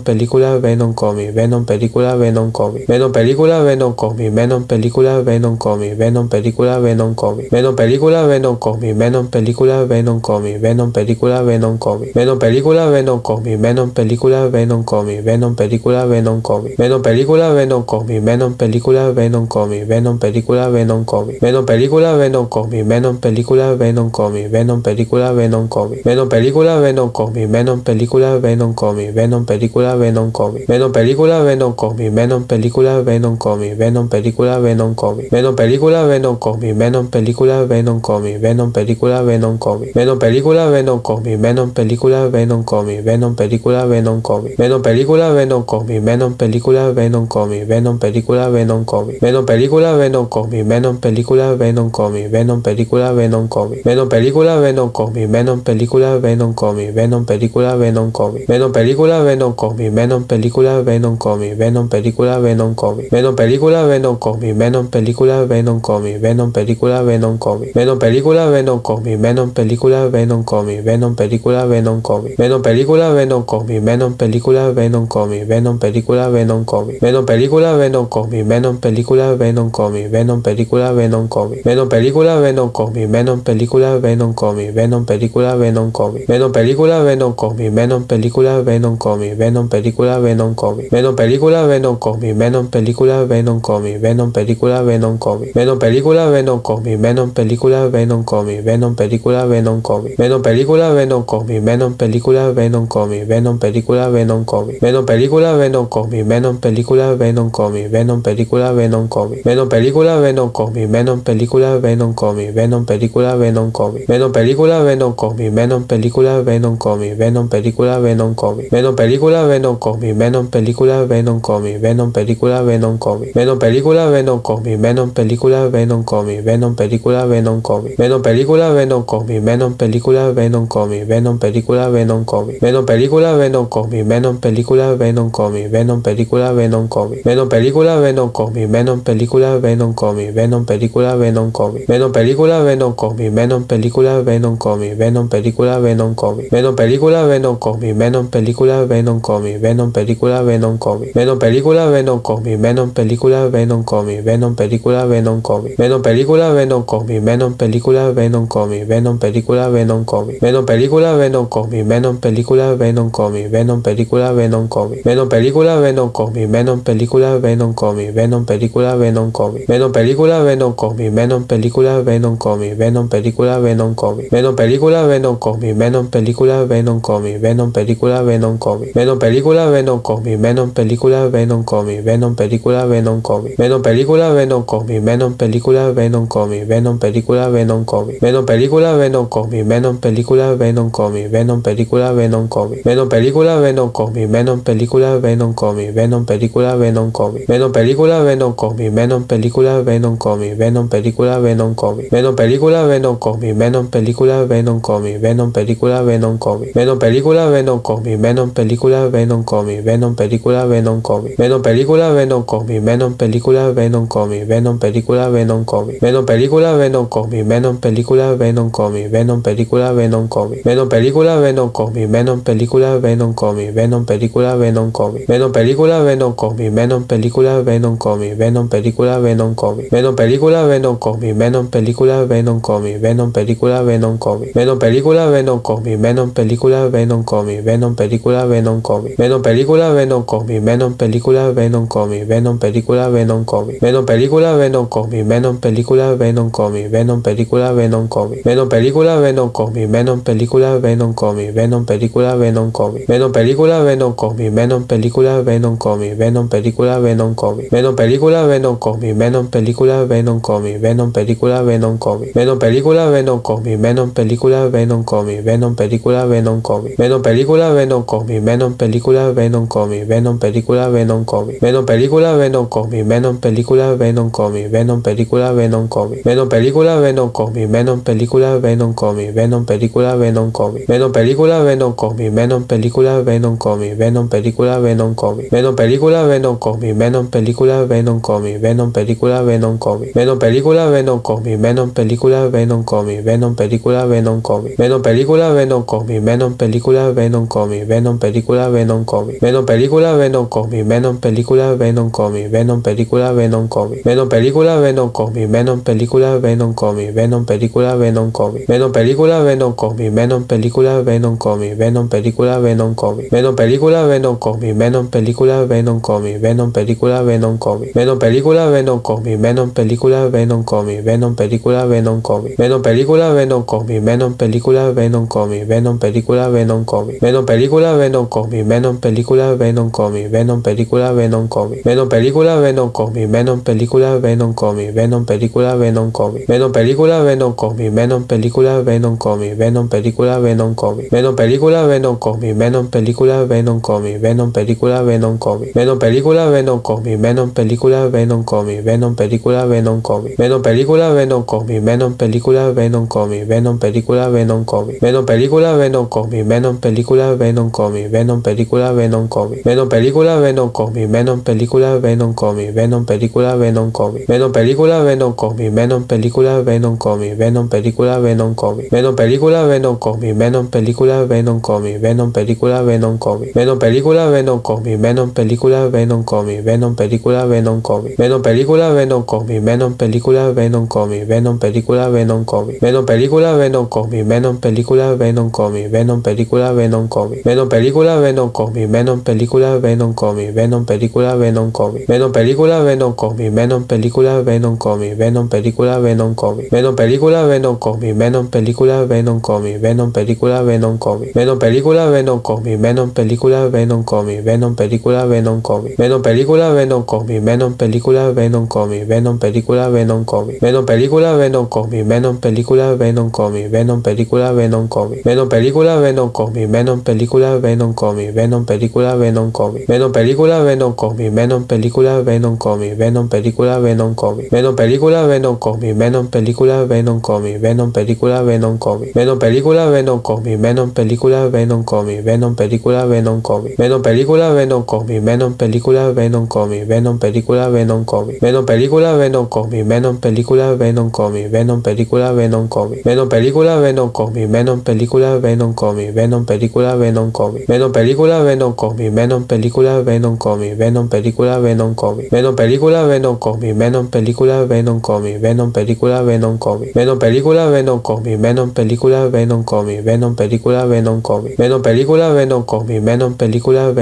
película Venom Comic, Venom película Venom Comic, Venom película Venom Comic, Venom película Venom Comic, Venom película Venom Comic, Venom película Venom Comic, Venom película Venom Comic, Venom película Venom Comic, Venom película Venom Comic, Venom película Venom Comic, Venom película Venom Comic, Venom película Venom Comic, Venom película Venom Comic, Venom película Venom Comic, Venom película Venom Comic, Venom película Venom Comic, Venom película Venom Comic, Venom película Venom Comic, Venom película Venom Venom película Venom Comic, Venom película Venom Comic, Venom película Venom Comic, Venom película Venom Comic, Venom película Venom Comic, Venom película Venom Comic, Venom película Venom Comic, Venom película Venom Comic, Venom película Venom Comic, Venom película Venom Comic, Venom película Venom Comic, Venom película Venom Comic, Venom película Venom Comic, Venom película Venom Comic, Venom película Venom Comic, Venom película Venom Comic, Venom película Venom Comic, Venom película Venom Comic, Venom película Venom Comic, Venom película Venom Comic, Venom película Venom Comic, Venom película Venom Comic, Venom película Venom Comic, Venom película Venom Comic, Venom película Venom Comic, Venom película Venom Comic, Venom película Venom Comic, Venom película Venom Comic, Venom película Venom Comic, Venom película Venom Comic, Venom película Venom Comic, Venom película Venom Comic, Venom película Venom Comic, Venom película Venom Comic, Venom película Venom Comic, Venom película Venom Comic, Venom película Venom Comic, Venom película Venom Comic, Venom película Venom Comic, Venom película Venom Comic, Venom película Venom Comic, Venom película Venom Comic, Venom película Venom Comic, Venom película Venom Comic, Venom película Venom Comic, Venom película Venom Comic, Venom película Venom Comic, Venom película Venom Comic, Venom película Venom Comic, Venom película Venom Comic, Venom película Venom Comic, Venom película Venom Comic, Venom película Venom Comic, Venom película Venom Comic, Venom película Venom Comic, Venom película Venom Comic, Venom película Venom Comic, Venom película Venom Comic, Venom película Venom Comic, Venom película Venom Comic, Venom película Venom Comic, Venom película Venom Comic, Venom película Venom Comic, Venom película Venom Comic, Venom película Venom Comic, Venom película Venom Comic, Venom película Venom Comic, Venom película Venom Comic, Venom película Venom Comic, Venom película Venom Comic, Venom película Venom Comic, Venom película Venom Comic, Venom película Venom Comic, Venom película Venom Comic, Venom película Venom Comic, Venom película Venom Comic, Venom película Venom Comic, Venom película Venom Comic, Venom película Venom Comic, Venom película Venom Comic, Venom película Venom Comic, Venom película Venom Comic, Venom película Venom Comic, Venom película Venom Comic, Venom película Venom Comic, Venom película Venom Comic, Venom película Venom Comic, Venom película Venom Comic, Venom película Venom Comic, Venom película Venom Comic, Venom película Venom Comic, Venom película Venom Comic, Venom película Venom Comic, Venom película Venom Comic, Venom película Venom Comic, Venom película Venom Comic, Venom película Venom Comic, Venom Venom Comic, Venom película Venom Comic, Venom película Venom Comic, Venom película Venom Comic, Venom película Venom Comic, Venom película Venom Comic, Venom película Venom Comic, Venom película Venom Comic, Venom película Venom Comic, Venom película Venom Comic, Venom película Venom Comic, Venom película Venom Comic, Venom película Venom Comic, Venom película Venom Comic, Venom película Venom Comic, Venom película Venom Comic, Venom película Venom Comic, Venom película Venom Comic, Venom película Venom Comic, Venom película Venom Venom Comic, Venom película, Venom Comic, Venom película, Venom Comic, Venom película, Venom Comic, Venom película, Venom Comic, Venom película, Venom Comic, Venom película, Venom Comic, Venom película, Venom Comic, Venom película, Venom Comic, Venom película, Venom Comic, Venom película, Venom Comic, Venom película, Venom Comic, Venom película, Venom Comic, Venom película, Venom Comic, Venom película, Venom Comic, Venom película, Venom Comic, Venom película, Venom Comic, Venom película, Venom Comic, Venom película, Venom Comic, Venom película, Venom Comic, Venom película, Venom Comic, Venom película, Venom Comic, Venom película, Venom Comic, Venom película, Venom Comic, Venom película, Venom Comic, Venom película, Venom Comic, Venom película, Venom Comic, Venom película, Venom Comic, Venom película, Venom Comic, Venom película, Venom Comic, Venom película, Venom Comic, Venom película, Venom Comic, Venom película, Venom Comic, Venom película, Venom Comic, Venom película, Venom Comic, Venom película, Venom Comic, Venom película, Venom Comic, Venom película, Venom Comic, Venom película, Venom Comic, Venom película, Venom Comic, Venom película, Venom Comic, Venom película, Venom Comic, Venom película, Venom Comic, Venom película, Venom Comic, Venom película, Venom Comic, Venom película, Venom Comic, Venom película, Venom Comic, Venom película, Venom Comic, Venom película, Venom Comic, Venom película, Venom Comic, Venom película, Venom Comic, Venom película, Venom Comic, Venom película, Venom Comic, Venom película, Venom Comic, Venom película, Venom Comic, Venom película, Venom Comic, Venom película, Venom Comic, Venom película, Venom Comic, Venom película, Venom Comic, Venom película, Venom Comic, Venom película, Venom Comic, Venom película, Venom Comic, Venom película, Venom Comic, Venom película, Venom Comic, Venom película, Venom Comic, Venom película, Venom Comic, Venom película, Venom Comic, Venom película, Venom Comic, Venom película, Venom Comic, Venom película, Venom Comic, Venom película, Venom Comic, Venom película, Venom Comic, Venom película, Venom Comic, Venom película, Venom Comic, Venom película, Venom Comic, Venom película, Venom Comic, Venom película, Venom Comic, Venom película, Venom Comic, Venom película, Venom Comic, Venom película, Venom Comic, Venom película, Venom Comic, Venom película, Venom Comic, Venom película, Venom Comic, Venom película, Venom Comic, Venom película, Venom Comic, Venom película, Venom Comic, Venom película, Venom Comic, Venom película, Venom Comic, Venom película, Venom Comic, Venom película, Venom Comic, Venom película, Venom Comic, Venom película, Venom Comic, Venom película, Venom Comic, Venom película, Venom Comic, Venom película, Venom Comic, Venom película, Venom Comic, Venom película, Venom Comic, Venom película, Venom Comic, Venom película, Venom Comic, Venom película, Venom Comic, Venom película, Venom Comic, Venom película, Venom Comic, Venom película, Venom Comic, Venom película, Venom Comic, Venom película, Venom Comic, Venom película, Venom Comic, Venom película, Venom Comic, Venom película, Venom Comic, Venom película, Venom Comic, Venom película, Venom Comic, Venom película, Venom Comic, Venom película, Venom Comic, Venom película, Venom Comic, Venom película, Venom Comic, Venom película, Venom Comic, Venom película, Venom Comic, Venom película, Venom Comic, Venom película, Venom Comic, Venom película, Venom Comic, Venom película, Venom Comic, Venom película, Venom Comic, Venom película, Venom Comic, Venom película, Venom Comic, Venom película, Venom Comic, Venom película, Venom Comic, Venom película, Venom Comic, Venom película, Venom Comic, Venom película, Venom Comic, Venom película, Venom Comic, Venom película, Venom Comic, Venom película, Venom Comic, Venom película, Venom Comic, Venom película, Venom Comic, Venom película, Venom Comic, Venom película, Venom Comic, Venom película, Venom Venom película, Venom Comic, Venom película, Venom Comic, Venom película, Venom Comic, Venom película, Venom Comic, Venom película, Venom Comic, Venom película, Venom Comic, Venom película, Venom Comic, Venom película, Venom Comic, Venom película, Venom Comic, Venom película, Venom Comic, Venom película, Venom Comic, Venom película, Venom Comic, Venom película, Venom Comic, Venom película, Venom Comic, Venom película, Venom Comic, Venom película, Venom Comic, Venom película, Venom Comic, Venom película, Venom Comic, Venom película, Venom Comic, Venom película, Venom Comic, Venom película, Venom Comic, Venom película, Venom Comic, Venom película, Venom Comic, Venom película, Venom Comic, Venom película, Venom Comic, Venom película, Venom Comic, Venom película, Venom Comic, Venom película, Venom Comic, Venom película, Venom Comic, Venom película,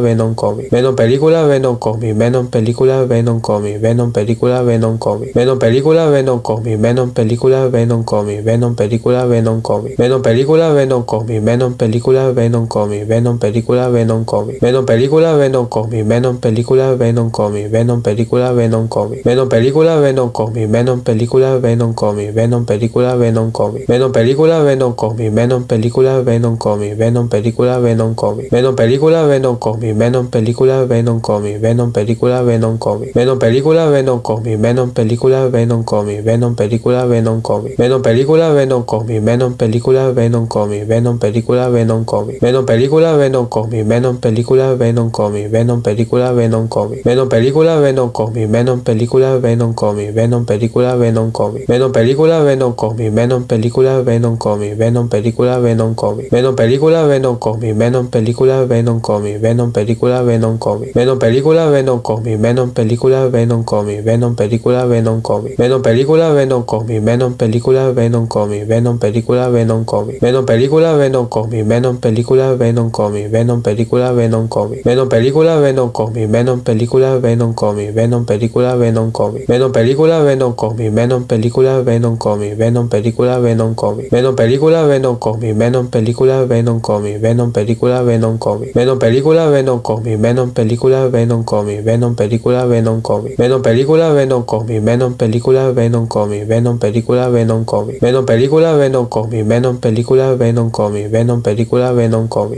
Venom Comic, Venom película, Venom Comic, Venom película, Venom Comic, Venom película, Venom Comic, Venom película, Venom Comic, Venom película, Venom Comic, Venom película, Venom Comic, Venom película, Venom Comic, Venom película, Venom Comic, Venom película, Venom Comic, Venom película, Venom Comic, Venom película, Venom Comic, Venom película, Venom Comic, Venom película, Venom Comic, Venom película, Venom Comic, Venom película, Venom Comic, Venom película, Venom Comic, Venom película, Venom Comic, Venom película, Venom Comic, Venom película, Venom Comic, Venom película, Venom Comic, Venom película, Venom Comic, Venom película, Venom Comic, Venom película, Venom Comic, Venom película, Venom Comic, Venom película, Venom Comic, Venom película, Venom Comic, Venom película, Venom Comic, Venom película, Venom Comic, Venom película, película Venom Comic, Venom película Venom Comic, Venom película Venom Comic, Venom película Venom Comic, Venom película Venom Comic, Venom película Venom Comic, Venom película Venom Comic, Venom película Venom Comic, Venom película Venom Comic, Venom película Venom Comic, Venom película Venom Comic, Venom película Venom Comic, Venom película Venom Comic, Venom película Venom Comic, Venom película Venom Comic, Venom película Venom Comic, Venom película Venom Comic, Venom película Venom Comic, Venom película Venom Comic, Venom película Venom Comic, Venom película Venom Comic, Venom película Venom Comic, Venom película Venom Comic, Venom película Venom Comic, Venom película Venom Comic, Venom película Venom Comic, Venom película Venom Comic, Venom película Venom Comic, Venom película Venom Comic, Venom película Venom Comic, Venom película Venom Comic, Venom película Venom Comic, Venom película Venom Comic, Venom película Venom Comic, Venom película Venom Comic, Venom película Venom Comic, Venom película Venom Comic, Venom película Venom Comic, Venom película Venom Comic,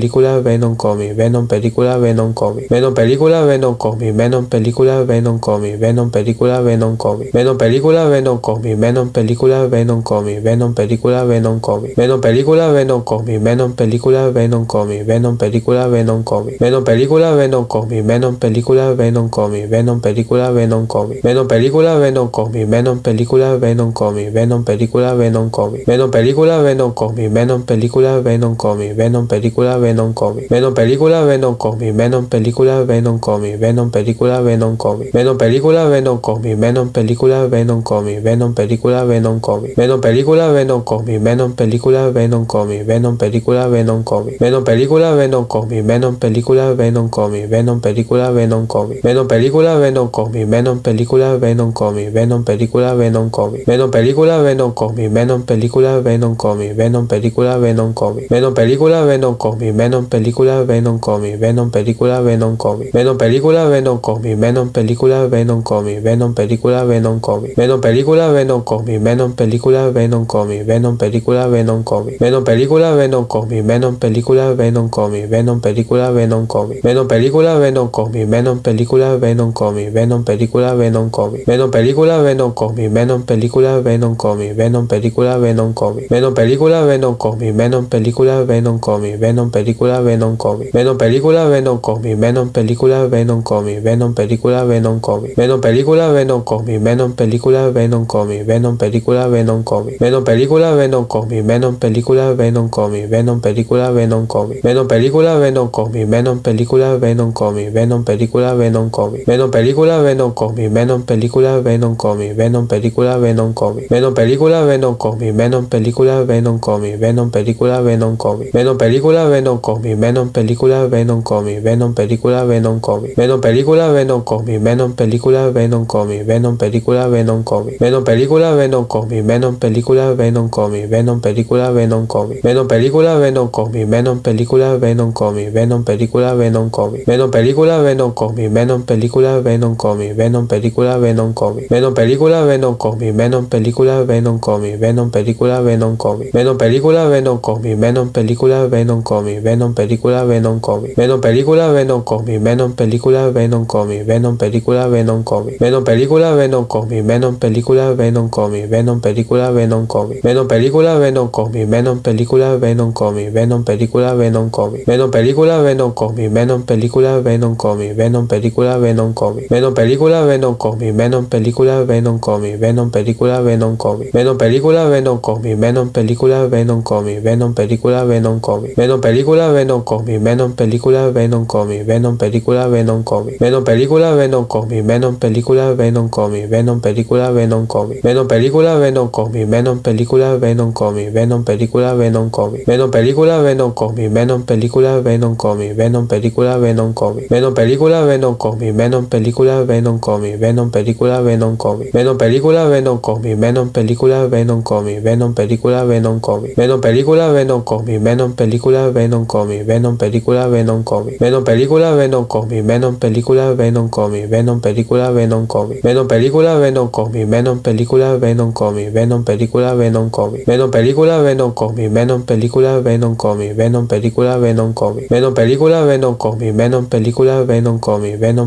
Venom Comic, Venom película Venom Comic, Venom película Venom Comic, Venom película Venom Comic, Venom película Venom Comic, Venom película Venom Comic, Venom película Venom Comic, Venom película Venom Comic, Venom película Venom Comic, Venom película Venom Comic, Venom película Venom Comic, Venom película Venom Comic, Venom película Venom Comic, Venom película Venom Comic, Venom película Venom Comic, Venom película Venom Comic, Venom película Venom Comic, Venom película Venom Comic, Venom película Venom Comic, Venom película Venom Comic, Venom película Venom Comic, Venom película Venom Comic, Venom película Venom Comic, Venom película Venom Comic, Venom película Venom Comic, Venom película Venom Comic, Venom película Venom Comic, Venom película Venom Comic, Venom película Venom Comic, Venom película Venom Comic, Venom película Venom Comic, Venom película Venom Comic, Venom película Venom Comic, Venom película Venom Comic, Venom película Venom Comic, Venom película Venom Comic, Venom película Venom Comic, Venom película Venom Comic, Venom película Venom Comic, Venom película Venom Comic, Venom película Venom Comic, Venom película Venom Comic, Venom película Venom Comic, Venom película Venom Comic, Venom película Venom Comic, Venom película Venom Comic, Venom película Venom Comic, Venom película Venom Comic, Venom película Venom Comic, Venom película Venom Comic, Venom película Venom Comic, Venom película Venom Comic, Venom película Venom Comic, Venom película Venom Comic, Venom película Venom Comic, Venom película Venom Comic, Venom película Venom Comic, Venom película Venom Comic, Venom película Venom Comic, Venom película Venom Comic, Venom película Venom Comic, Venom película Venom Comic, Venom película Venom Comic, Venom película Venom Comic, Venom película Venom Comic, Venom película Venom Comic, Venom película Venom Comic, Venom película Venom Comic, Venom película Venom Comic, Venom película Venom Comic, Venom película Venom Comic, Venom película Venom Comic, Venom película Venom Comic, Venom película Venom Comic, Venom película Venom Comic, Venom película Venom Comic, Venom película Venom Comic, Venom película Venom Comic, Venom película Venom Comic, Venom película Venom Comic, Venom película Venom Comic, Venom película Venom Comic, Venom película Venom Comic, Venom película Venom Comic, Venom película Venom Comic, Venom película Venom Comic, Venom película Venom Comic, Venom película Venom Comic, Venom película Venom Comic, Venom película Venom Comic, Venom película Venom Comic, Venom película Venom Comic, Venom película Venom Comic, Venom película Venom Comic, Venom película Venom Comic, Venom película Venom Comic, Venom película Venom Comic, Venom película Venom Comic, Venom película Venom Comic, Venom película Venom Comic, Venom película Venom Comic, Venom película Venom Comic, Venom película Venom Comic, Venom película Venom Comic, Venom película Venom Comic, Venom película Venom Comic, Venom película Venom Comic, Venom película Venom Comic, Venom película Venom Comic, Venom película Venom Comic, Venom película Venom Comic, Venom película Venom Comic, Venom película Venom Comic, Venom película Venom Comic, Venom película Venom Comic, Venom película Venom Comic, Venom película Venom Comic, Venom película Venom Comic, Venom película Venom Comic, Venom película Venom Comic, Venom película Venom Comic, Venom película Venom Comic, Venom película Venom Comic, Venom película Venom Comic, Venom película Venom Comic, Venom película Venom Comic, Venom película Venom Comic, Venom película Venom Comic, Venom película Venom Comic, Venom película Venom Comic, Venom película Venom Comic, Venom película Venom Comic, Venom película Venom Comic, Venom película Venom Comic, Venom película, Venom Comic, Venom película, Venom Comic, Venom película, Venom Comic, Venom película, Venom Comic, Venom película, Venom Comic, Venom película, Venom Comic, Venom película, Venom Comic, Venom película, Venom Comic, Venom película, Venom Comic, Venom película, Venom Comic, Venom película, Venom Comic, Venom película, Venom Comic, Venom película, Venom Comic, Venom película, Venom Comic, Venom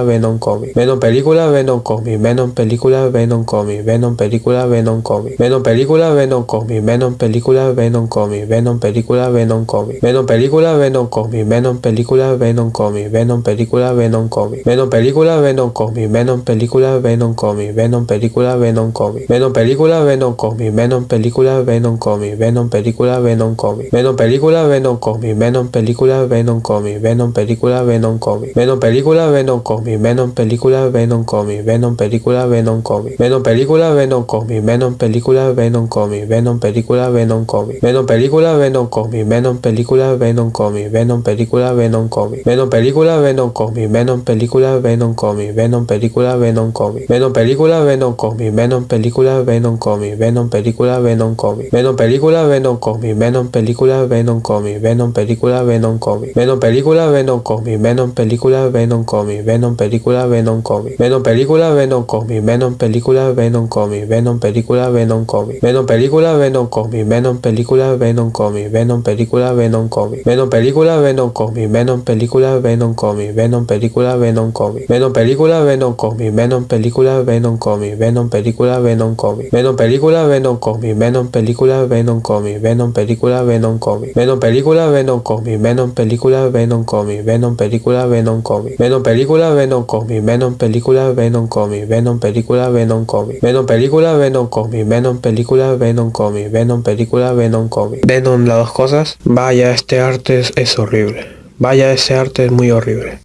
película, Venom Comic, Venom película, Venom Comic, Venom película, Venom Comic, Venom película, Venom Comic, Venom película, Venom Comic, Venom película, Venom Comic, Venom película, Venom Comic, Venom película, Venom Comic, Venom película, Venom Comic, Venom película, Venom Comic, Venom película, Venom Comic, Venom película, Venom Comic, Venom película, Venom Comic, Venom película, Venom Comic, Venom película, Venom Comic, Venom película, Venom Comic, Venom película, Venom Comic, Venom película, Venom Comic, Venom película, Venom Comic, Venom película, Venom Comic, Venom película, Venom Comic, Venom película, Venom Comic, Venom película, Venom Comic, Venom película, Venom Comic, Venom película, Venom Comic, Venom película, Venom Comic, Venom película, Venom Comic, Venom película, Venom Comic, Venom película, Venom Comic, Venom película, Venom Comic, Venom película, Venom Comic, Venom película, Venom Comic, Venom película, Venom Comic, Venom película, Venom Comic, Venom película, Venom Comic, Venom película, Venom Comic, Venom película, Venom Comic, Venom película, Venom Comic, Venom película, Venom Comic, Venom película, Venom Comic, Venom película, Venom Comic, Venom película, Venom Comic, Venom película, Venom Comic, Venom película, Venom Comic, Venom película, Venom Comic, Venom película, Venom Comic, Venom película, Venom Comic, Venom película, Venom Comic, Venom película, Venom Comic, Venom película, Venom Comic, Venom película, Venom Comic, Venom película, Venom Comic, Venom película, Venom Comic, Venom película, Venom Comic, Venom película, Venom Comic, Venom película, Venom Comic, Venom película, Venom Comic, Venom película, Venom Comic, Venom película, Venom Comic, Venom película, Venom Comic, Venom película, Venom Comic, Venom película, Venom Comic. Venom las dos cosas. Vaya, este arte es, horrible. Vaya, ese arte es muy horrible.